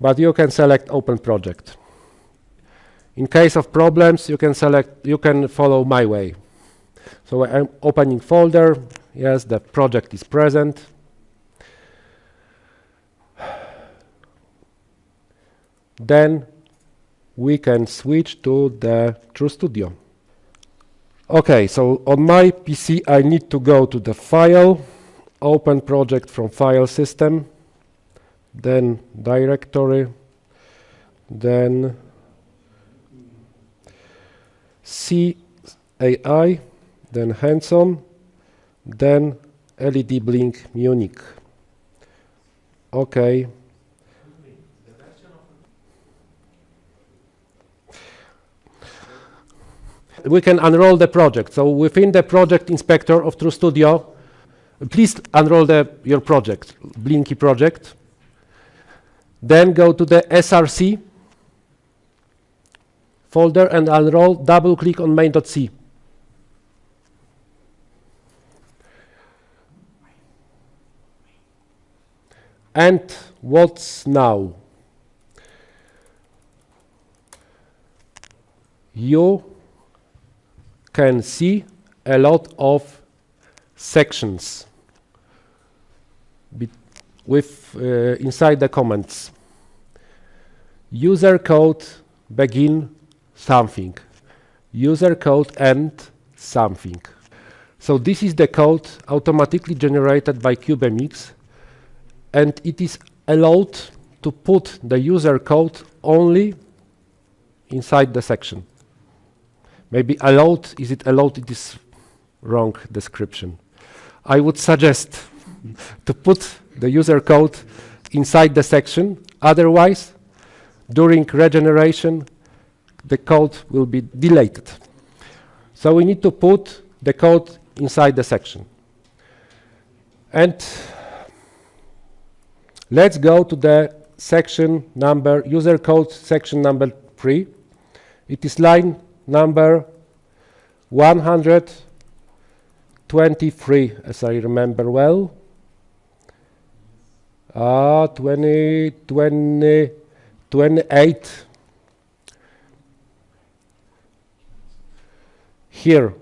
But you can select open project. In case of problems, you can select, you can follow my way. So I'm opening folder. Yes, the project is present. Then we can switch to the TrueStudio. Okay, so on my PC, I need to go to the file, open project from file system, then directory, then CAI, then hands-on, then LED Blink Munich. Okay. We can unroll the project. So within the project inspector of TrueStudio, please unroll the, your project, Blinky project. Then go to the SRC folder and unroll, double click on main.c. And what's now? You can see a lot of sections with uh, inside the comments. User code begin something. User code end something. So this is the code automatically generated by CubeMX and it is allowed to put the user code only inside the section. Maybe allowed, is it allowed? It is wrong description. I would suggest *laughs* to put the user code inside the section. Otherwise, during regeneration, the code will be deleted. So we need to put the code inside the section. And let's go to the section number, user code section number three. It is line number 123, as I remember well. Uh, 20, 20, 28 here.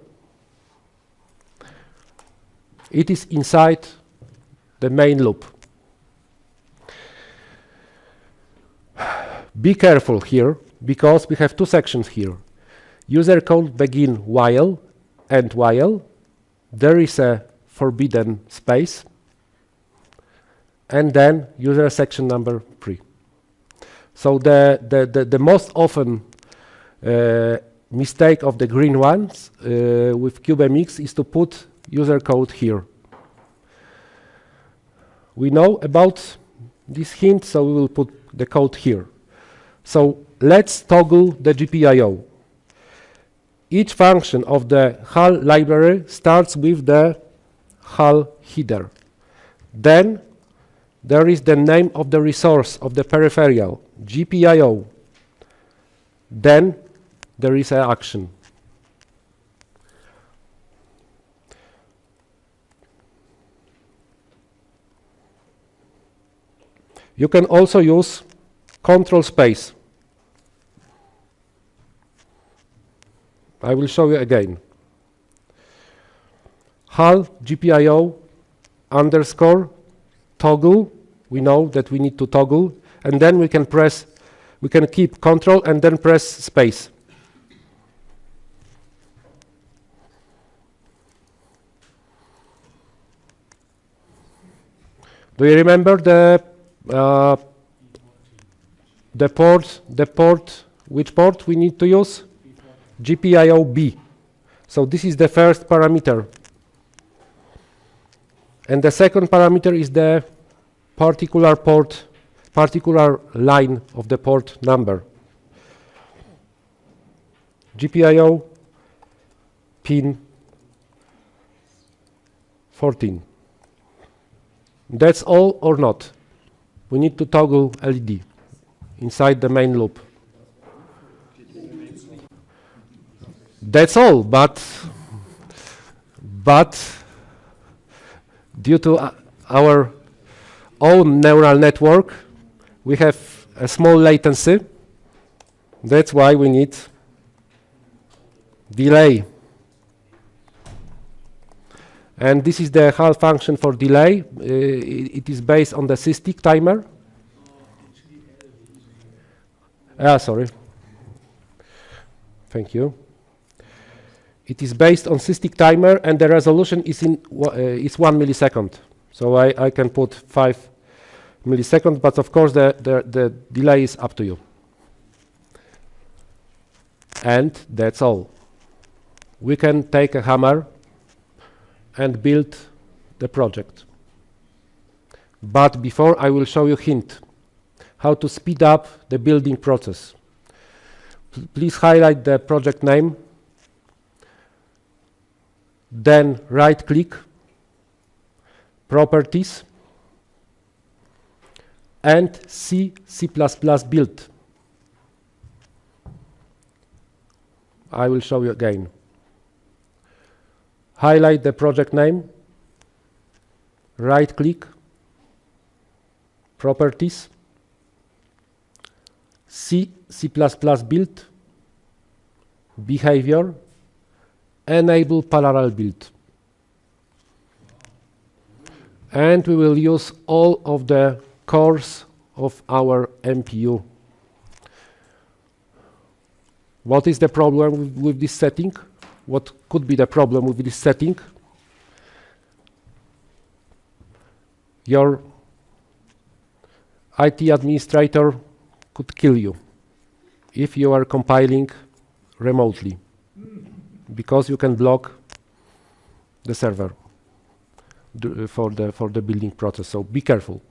It is inside the main loop. Be careful here, because we have two sections here. User code begin while and while. There is a forbidden space. And then user section number three. So the, the, the, the most often uh, mistake of the green ones uh, with CubeMX is to put user code here. We know about this hint, so we will put the code here. So let's toggle the GPIO. Each function of the HAL library starts with the HAL header. Then there is the name of the resource of the peripheral, GPIO. Then there is an action. You can also use control space. I will show you again. Hal GPIO underscore toggle. We know that we need to toggle and then we can press, we can keep control and then press space. Do you remember the uh, the port, the port, which port we need to use? GPIO B. So this is the first parameter. And the second parameter is the particular port, particular line of the port number. GPIO pin 14. That's all or not. We need to toggle LED inside the main loop. That's all, but but due to our own neural network, we have a small latency. That's why we need delay. And this is the HAL function for delay. Uh, it, it is based on the SysTick timer. Ah, sorry. Thank you. It is based on SysTick timer, and the resolution is in uh, is one millisecond. So I, I can put five milliseconds, but of course the, the, the delay is up to you. And that's all. We can take a hammer and build the project. But before I will show you a hint how to speed up the building process. P please highlight the project name, then right click, properties, and C, C++ build. I will show you again. Highlight the project name, right click, properties, C, C++ build, behavior, enable parallel build. And we will use all of the cores of our MPU. What is the problem with, with this setting? What could be the problem with this setting? Your IT administrator could kill you if you are compiling remotely because you can block the server for the for the building process so be careful.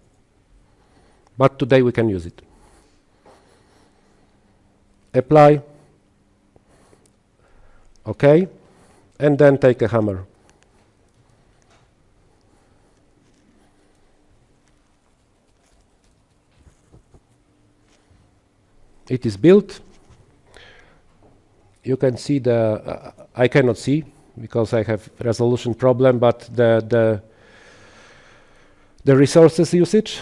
But today we can use it. Apply. Okay. And then take a hammer. It is built. You can see the uh, I cannot see because I have resolution problem but the the the resources usage.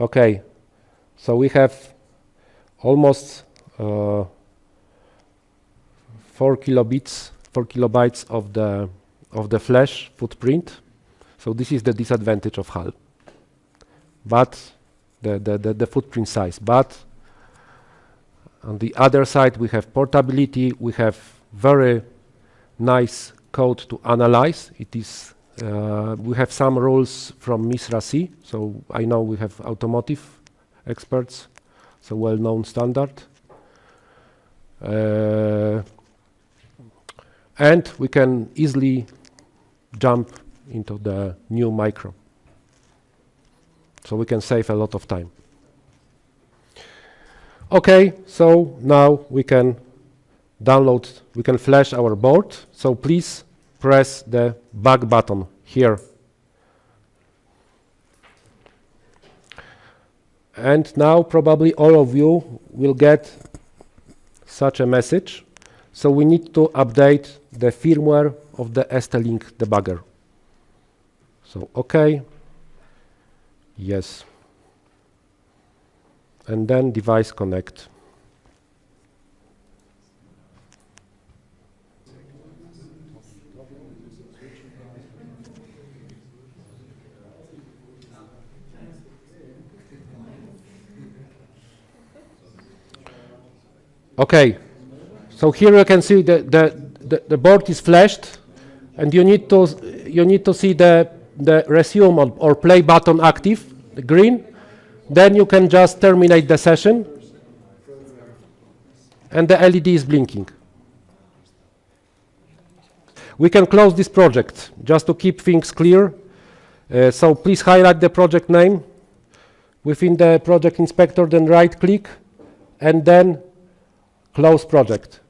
Okay so we have almost uh, 4 kilobits 4 kilobytes of the of the flash footprint. So this is the disadvantage of HAL but the, the, the, the footprint size. But on the other side, we have portability. We have very nice code to analyze. It is uh, we have some rules from MISRA C, so I know we have automotive experts, so well-known standard. Uh, and we can easily jump into the new micro. So we can save a lot of time. Okay, so now we can download, we can flash our board. So please press the back button here. And now probably all of you will get such a message. So we need to update the firmware of the ST-Link debugger. So okay, Yes. And then device connect. Okay, so here you can see the, the, the, the board is flashed and you need to you need to see the the resume or, or play button active, the green, then you can just terminate the session and the LED is blinking. We can close this project just to keep things clear. Uh, so please highlight the project name within the project inspector, then right click and then close project.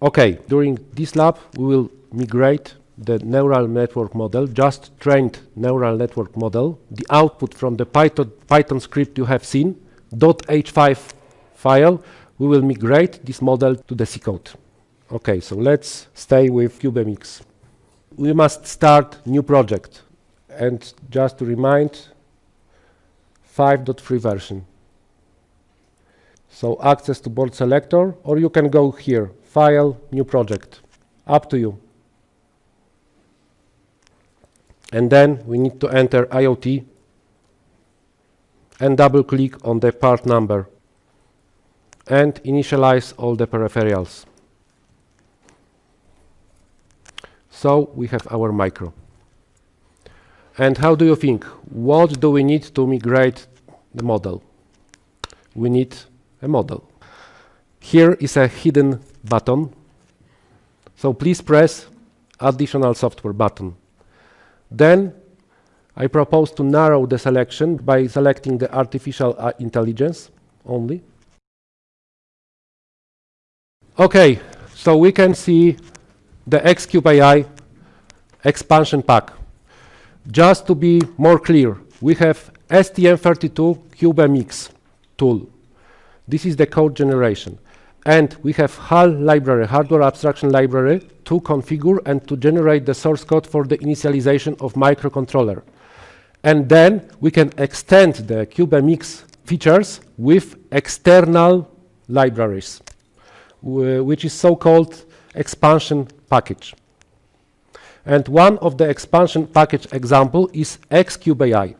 Okay, during this lab we will migrate the neural network model, just trained neural network model, the output from the Python, Python script you have seen, .h5 file, we will migrate this model to the C code. Okay, so let's stay with CubeMX. We must start new project. And just to remind, 5.3 version. So access to board selector, or you can go here, File, New Project. Up to you. And then we need to enter IoT and double click on the part number and initialize all the peripherals. So we have our micro. And how do you think? What do we need to migrate the model? We need a model. Here is a hidden button. So please press additional software button. Then I propose to narrow the selection by selecting the artificial uh, intelligence only. Okay, so we can see the Xcube AI expansion pack. Just to be more clear, we have STM32 CubeMX tool. This is the code generation. And we have HAL library, hardware abstraction library, to configure and to generate the source code for the initialization of microcontroller. And then we can extend the CubeMX features with external libraries, which is so-called expansion package. And one of the expansion package example is XCubeAI.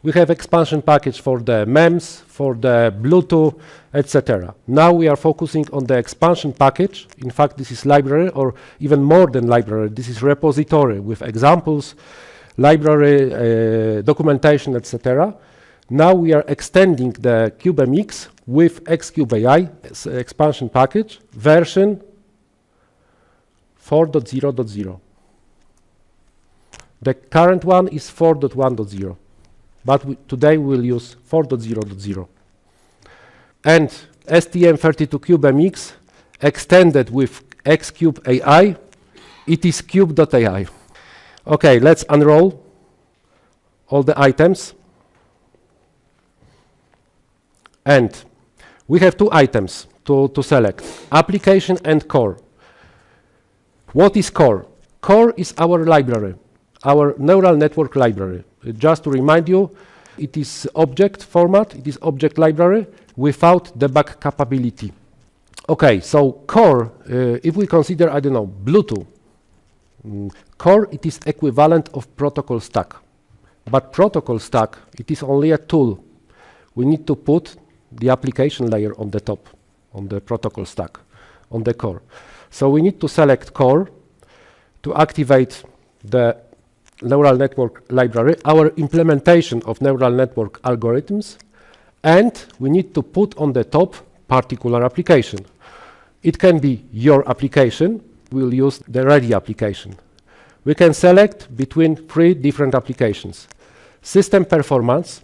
We have expansion package for the MEMS, for the Bluetooth, etc. Now we are focusing on the expansion package. In fact, this is library or even more than library. This is repository with examples, library, uh, documentation, etc. Now we are extending the CubeMX with XCubeAI expansion package version 4.0.0. The current one is 4.1.0 but we today we'll use 4.0.0. And STM32CubeMX extended with Xcube AI, it is cube.ai. Okay, let's unroll all the items. And we have two items to, to select, application and core. What is core? Core is our library, our neural network library. Just to remind you, it is object format, it is object library without debug capability. Okay, so core, uh, if we consider, I don't know, Bluetooth, mm, core, it is equivalent of protocol stack. But protocol stack, it is only a tool. We need to put the application layer on the top, on the protocol stack, on the core. So we need to select core to activate the neural network library, our implementation of neural network algorithms, and we need to put on the top particular application. It can be your application. We'll use the ready application. We can select between three different applications. System performance.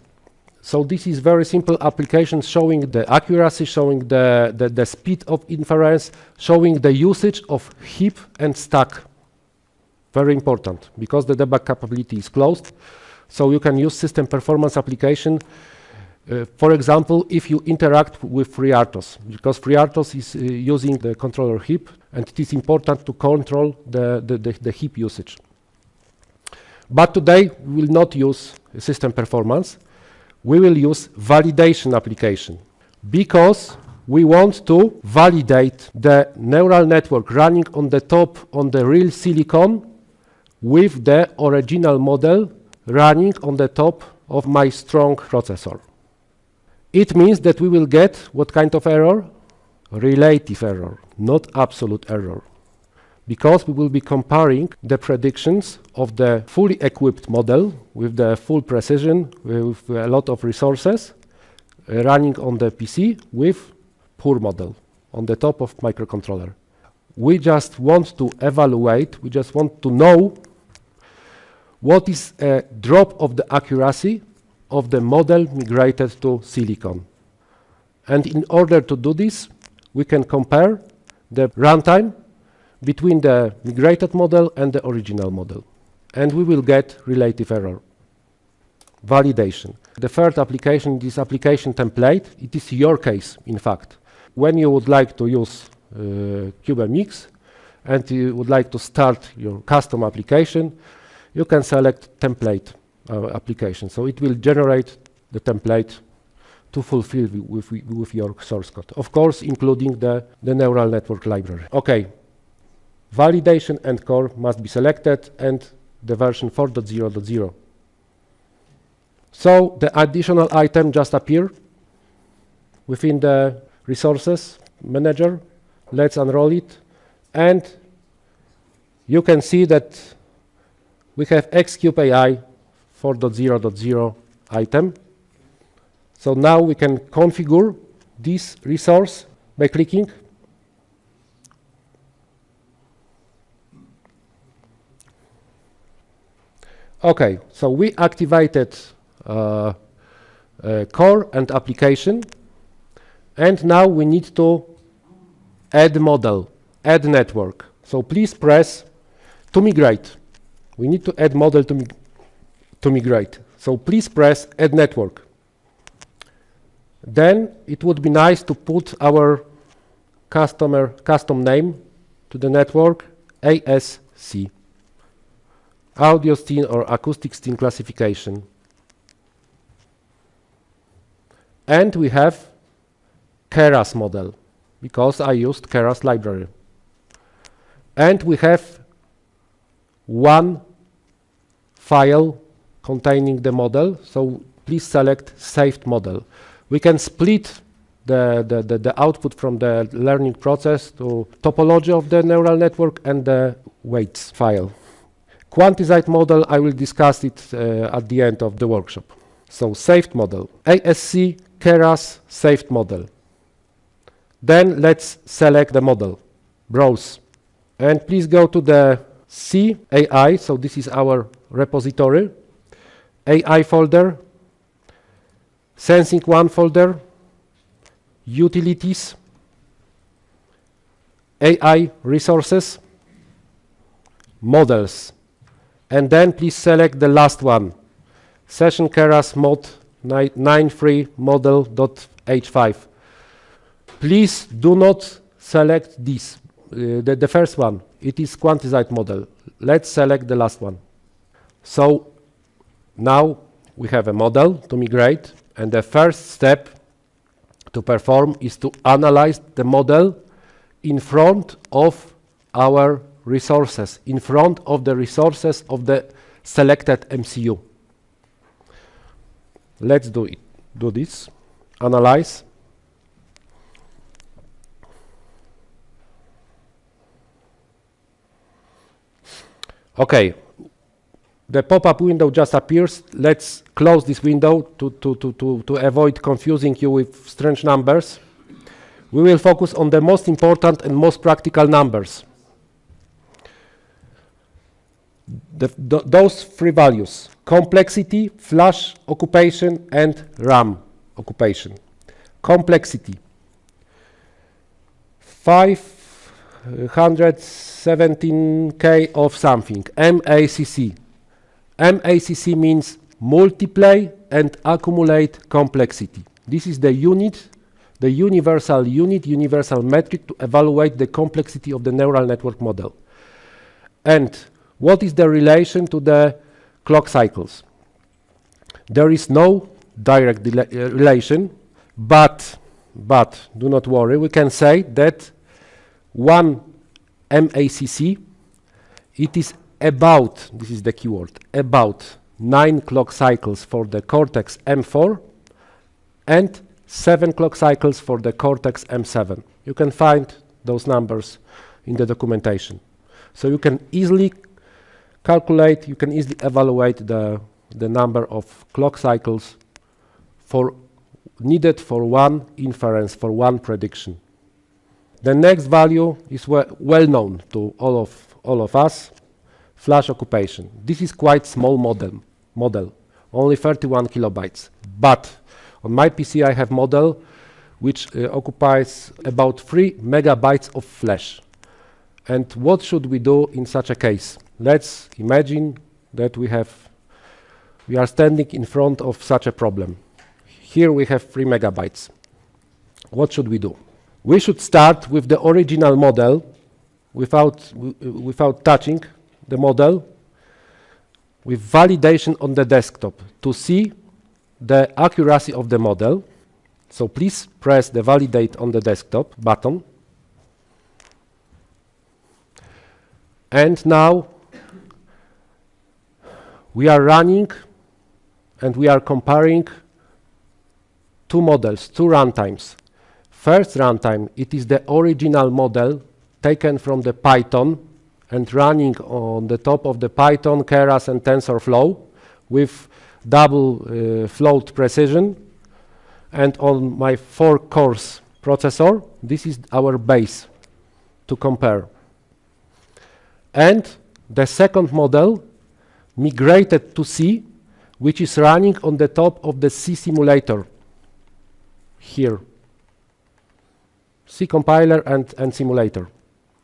So this is very simple application showing the accuracy, showing the, the, the speed of inference, showing the usage of heap and stack very important because the debug capability is closed. So you can use system performance application. Uh, for example, if you interact with FreeRTOS, because FreeRTOS is uh, using the controller heap, and it is important to control the, the, the, the heap usage. But today, we will not use system performance. We will use validation application, because we want to validate the neural network running on the top on the real silicon with the original model running on the top of my strong processor. It means that we will get what kind of error? Relative error, not absolute error. Because we will be comparing the predictions of the fully equipped model with the full precision, with a lot of resources, uh, running on the PC with poor model on the top of microcontroller. We just want to evaluate, we just want to know what is a drop of the accuracy of the model migrated to silicon. And in order to do this, we can compare the runtime between the migrated model and the original model. And we will get relative error. Validation. The third application, this application template, it is your case, in fact. When you would like to use uh, and you would like to start your custom application, you can select template uh, application. So it will generate the template to fulfill with, with, your source code. Of course, including the, the neural network library. Okay, validation and core must be selected and the version 4.0.0. So the additional item just appear within the resources manager. Let's unroll it. And you can see that we have Xcube AI 4.0.0 item. So now we can configure this resource by clicking. Okay, so we activated uh, uh, core and application. And now we need to add model, add network. So please press to migrate. We need to add model to, mig to migrate. So please press add network. Then it would be nice to put our customer custom name to the network ASC, audio scene or acoustic scene classification. And we have Keras model because I used Keras library. And we have one file containing the model. So please select saved model. We can split the, the, the, the, output from the learning process to topology of the neural network and the weights file. Quantized model, I will discuss it uh, at the end of the workshop. So saved model, ASC Keras saved model. Then let's select the model, browse. And please go to the C AI, so this is our repository, AI folder, sensing one folder, utilities, AI resources, models, and then please select the last one, session keras mod 93 model.h5. Please do not select this, Uh, the, the first one, it is quantized model. Let's select the last one. So now we have a model to migrate, and the first step to perform is to analyze the model in front of our resources, in front of the resources of the selected MCU. Let's do it. Do this. Analyze. Okay, the pop-up window just appears. Let's close this window to, to, to, to, to avoid confusing you with strange numbers. We will focus on the most important and most practical numbers. The, th those three values, complexity, flash occupation, and RAM occupation. Complexity, 5 117k of something, MACC. MACC means multiply and accumulate complexity. This is the unit, the universal unit, universal metric to evaluate the complexity of the neural network model. And what is the relation to the clock cycles? There is no direct uh, relation, but but do not worry, we can say that one MACC, it is about, this is the keyword, about 9 clock cycles for the Cortex M4 and 7 clock cycles for the Cortex M7. You can find those numbers in the documentation. So you can easily calculate, you can easily evaluate the, the number of clock cycles for needed for one inference, for one prediction. The next value is we well known to all of, all of us, flash occupation. This is quite small model, model, only 31 kilobytes. But on my PC I have model which uh, occupies about 3 megabytes of flash. And what should we do in such a case? Let's imagine that we have we are standing in front of such a problem. Here we have 3 megabytes. What should we do? We should start with the original model without, without touching the model with validation on the desktop to see the accuracy of the model. So please press the validate on the desktop button. And now we are running and we are comparing two models, two runtimes. First runtime, it is the original model taken from the Python and running on the top of the Python, Keras and TensorFlow with double uh, float precision. And on my four cores processor, this is our base to compare. And the second model migrated to C, which is running on the top of the C simulator here. C compiler and, and simulator.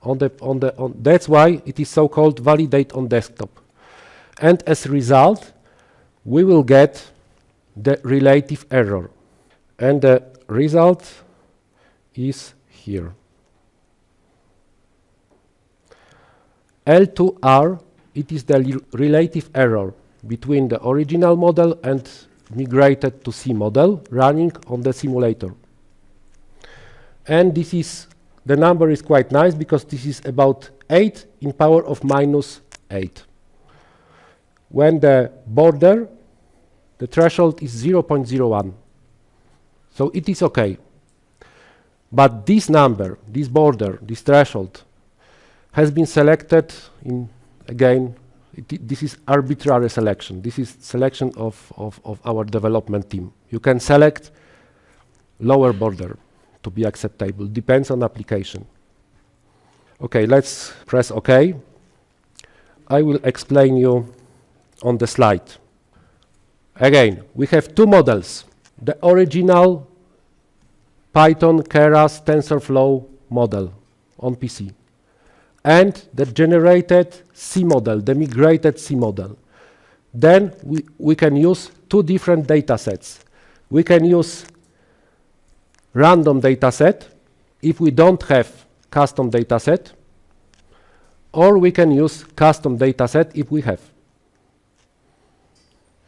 On the, on the, on that's why it is so-called validate on desktop. And as a result, we will get the relative error. And the result is here. L2R, it is the relative error between the original model and migrated to C model running on the simulator. And this is, the number is quite nice because this is about 8 in power of minus 8. When the border, the threshold is 0.01. So it is okay. But this number, this border, this threshold, has been selected in, again, this is arbitrary selection. This is selection of, of, of our development team. You can select lower border to be acceptable. Depends on application. Okay, let's press OK. I will explain you on the slide. Again, we have two models. The original Python Keras TensorFlow model on PC and the generated C model, the migrated C model. Then we, we can use two different data sets. We can use random dataset if we don't have custom dataset or we can use custom dataset if we have.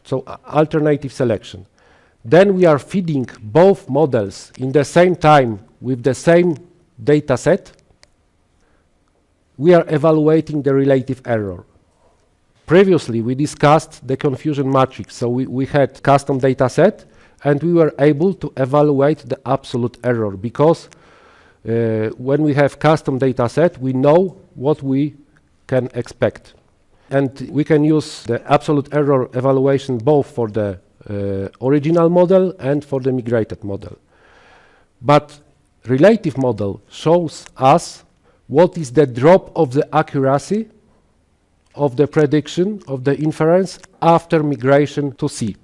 So uh, alternative selection. Then we are feeding both models in the same time with the same dataset. we are evaluating the relative error. Previously, we discussed the confusion matrix. So we, we had custom data set, and we were able to evaluate the absolute error because uh, when we have custom data set, we know what we can expect. And we can use the absolute error evaluation both for the uh, original model and for the migrated model. But relative model shows us what is the drop of the accuracy of the prediction of the inference after migration to C.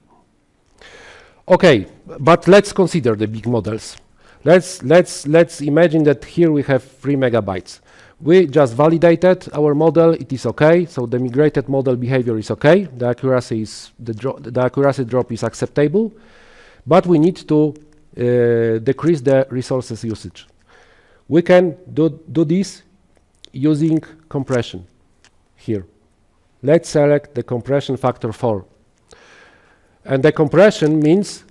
Okay, but let's consider the big models. Let's, let's, let's imagine that here we have 3 megabytes. We just validated our model, it is okay, so the migrated model behavior is okay, the accuracy, is the, the accuracy drop is acceptable, but we need to uh, decrease the resources usage. We can do, do this using compression here. Let's select the compression factor 4. And the compression means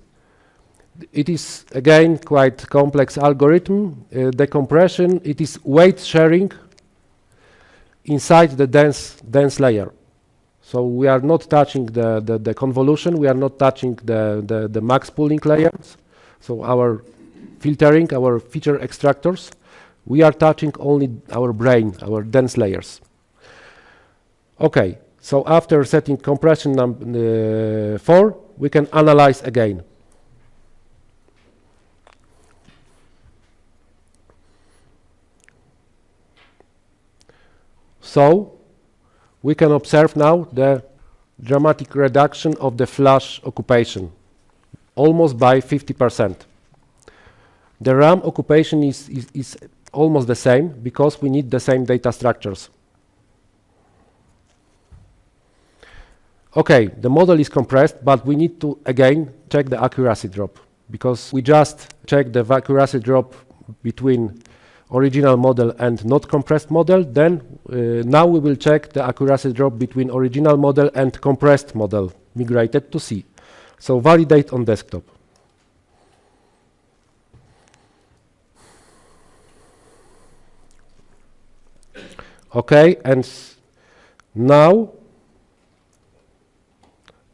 it is again quite complex algorithm. Uh, the compression, it is weight sharing inside the dense, dense layer. So we are not touching the, the, the convolution, we are not touching the, the, the max pooling layers. So our filtering, our feature extractors, we are touching only our brain, our dense layers. Okay, so after setting compression number uh, 4, we can analyze again. So we can observe now the dramatic reduction of the flash occupation, almost by 50%. The RAM occupation is, is, is almost the same because we need the same data structures. Okay, the model is compressed, but we need to again check the accuracy drop because we just check the accuracy drop between original model and not compressed model. Then uh, now we will check the accuracy drop between original model and compressed model migrated to C. So validate on desktop. Okay, and now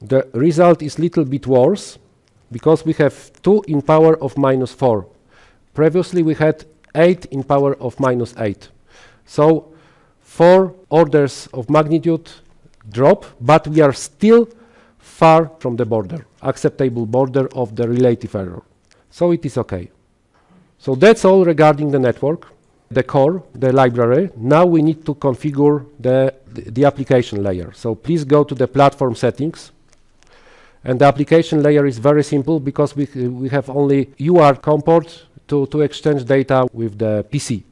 the result is little bit worse because we have 2 in power of minus 4. Previously we had 8 in power of minus 8. So 4 orders of magnitude drop, but we are still far from the border, acceptable border of the relative error. So it is okay. So that's all regarding the network, the core, the library. Now we need to configure the, the, the application layer. So please go to the platform settings. And the application layer is very simple because we, we have only UART comport to, to exchange data with the PC.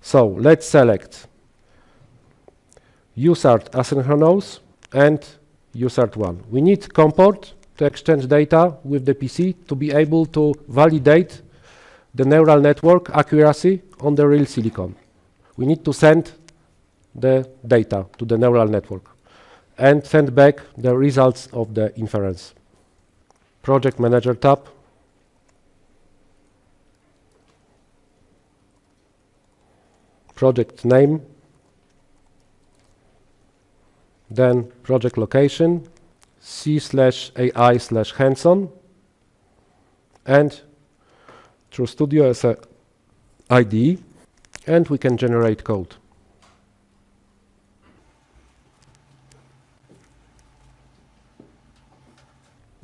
So let's select USART asynchronous and USART1. We need comport to exchange data with the PC to be able to validate the neural network accuracy on the real silicon. We need to send the data to the neural network and send back the results of the inference. Project Manager tab. Project name. Then project location, C slash AI slash hands-on, and TrueStudio as a IDE, and we can generate code.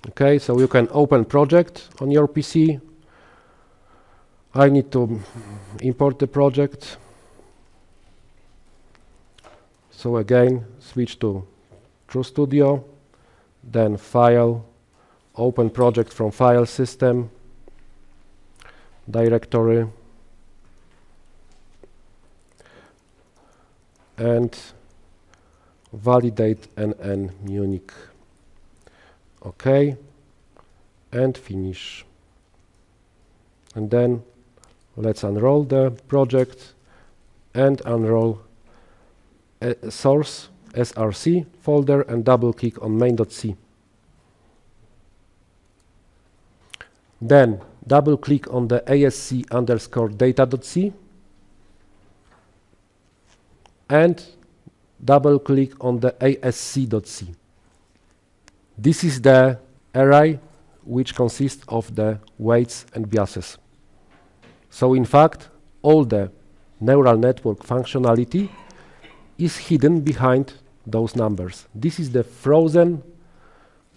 Okay, so you can open project on your PC. I need to import the project. So again, switch to TrueStudio, then File, Open Project from File System, Directory, and validate NN Munich. OK, and finish. And then let's unroll the project and unroll a source src folder and double click on main.c. Then double click on the asc underscore data.c and double click on the asc.c. This is the array which consists of the weights and biases. So in fact, all the neural network functionality is hidden behind those numbers. This is the frozen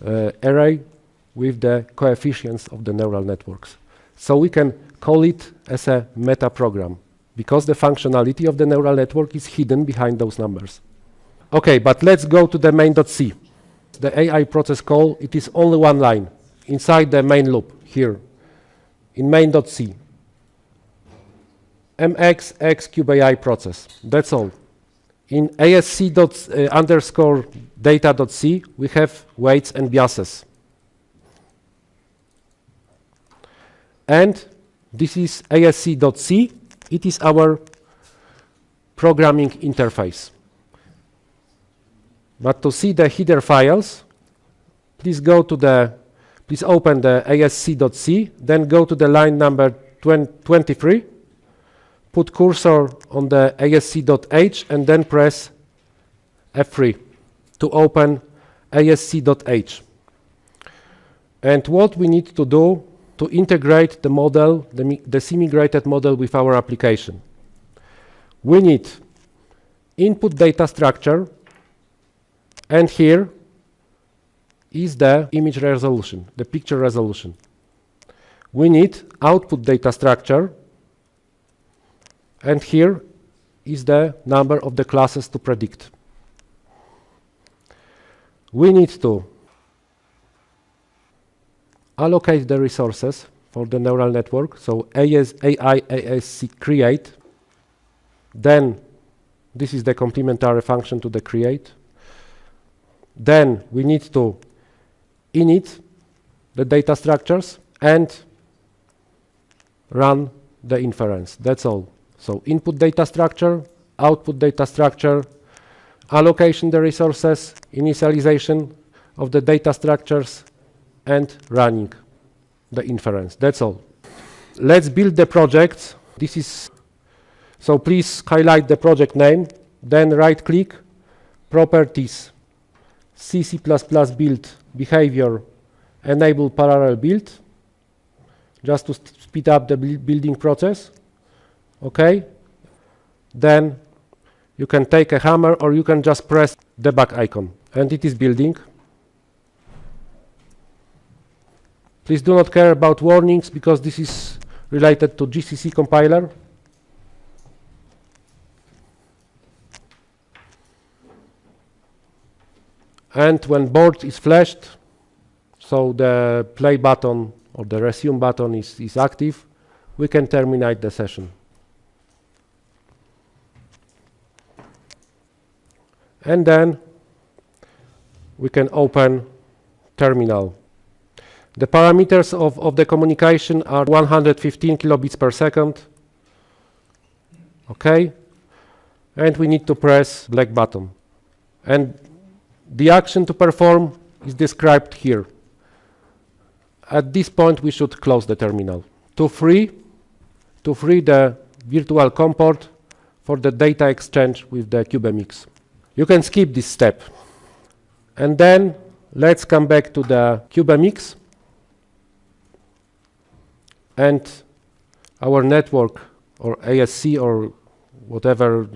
uh, array with the coefficients of the neural networks. So we can call it as a meta program because the functionality of the neural network is hidden behind those numbers. Okay, but let's go to the main.c the AI process call, it is only one line inside the main loop here in main.c. mx x cube AI process. That's all. In asc dot, uh, underscore data.c, we have weights and biases. And this is asc.c. It is our programming interface. But to see the header files, please go to the please open the asc.c, then go to the line number 23, put cursor on the asc.h, and then press F3 to open asc.h. And what we need to do to integrate the model, the, the semi-graded model with our application. We need input data structure, and here is the image resolution, the picture resolution. We need output data structure, and here is the number of the classes to predict. We need to allocate the resources for the neural network. So AS, AI ASC create. Then this is the complementary function to the create. Then we need to init the data structures and run the inference. That's all. So input data structure, output data structure, allocation the resources, initialization of the data structures, and running the inference. That's all. Let's build the project. This is so please highlight the project name, then right click, properties, C, build behavior, enable parallel build, just to speed up the building process. Okay. Then you can take a hammer or you can just press debug icon and it is building. Please do not care about warnings because this is related to GCC compiler. And when board is flashed, so the play button or the resume button is, is active, we can terminate the session. And then we can open terminal. The parameters of, of the communication are 115 kilobits per second. Okay. And we need to press black button. And the action to perform is described here. At this point, we should close the terminal. To free, to free the virtual COM port for the data exchange with the CubeMX. You can skip this step. And then let's come back to the CubeMX and our network or ASC or whatever uh,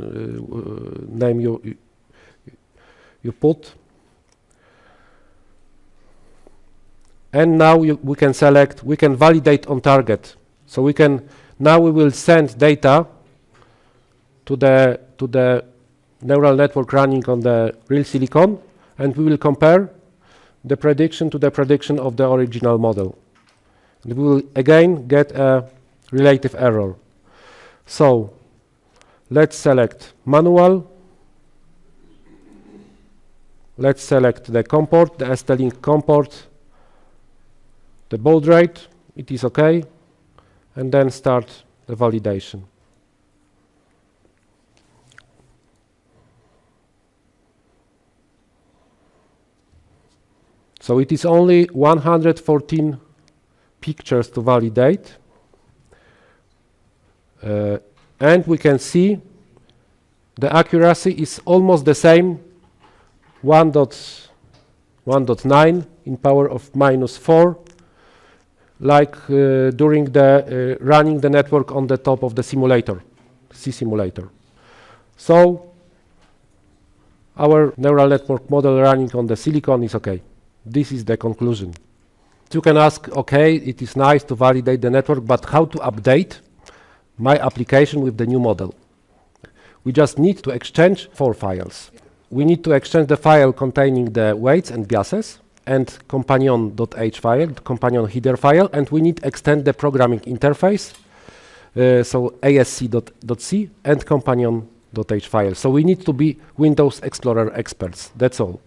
name you, you, you put. And now you, we can select, we can validate on target. So we can, now we will send data to the, to the neural network running on the real silicon, and we will compare the prediction to the prediction of the original model. And we will again get a relative error. So let's select manual. Let's select the comport, the ST-Link COM port, the baud rate, it is okay, and then start the validation. So it is only 114 pictures to validate. Uh, and we can see the accuracy is almost the same 1.9 in power of minus 4 like uh, during the uh, running the network on the top of the simulator C simulator so our neural network model running on the silicon is okay this is the conclusion you can ask, okay, it is nice to validate the network, but how to update my application with the new model? We just need to exchange four files. We need to exchange the file containing the weights and biases and companion.h file, companion header file, and we need extend the programming interface, uh, so asc.c and companion.h file. So we need to be Windows Explorer experts. That's all.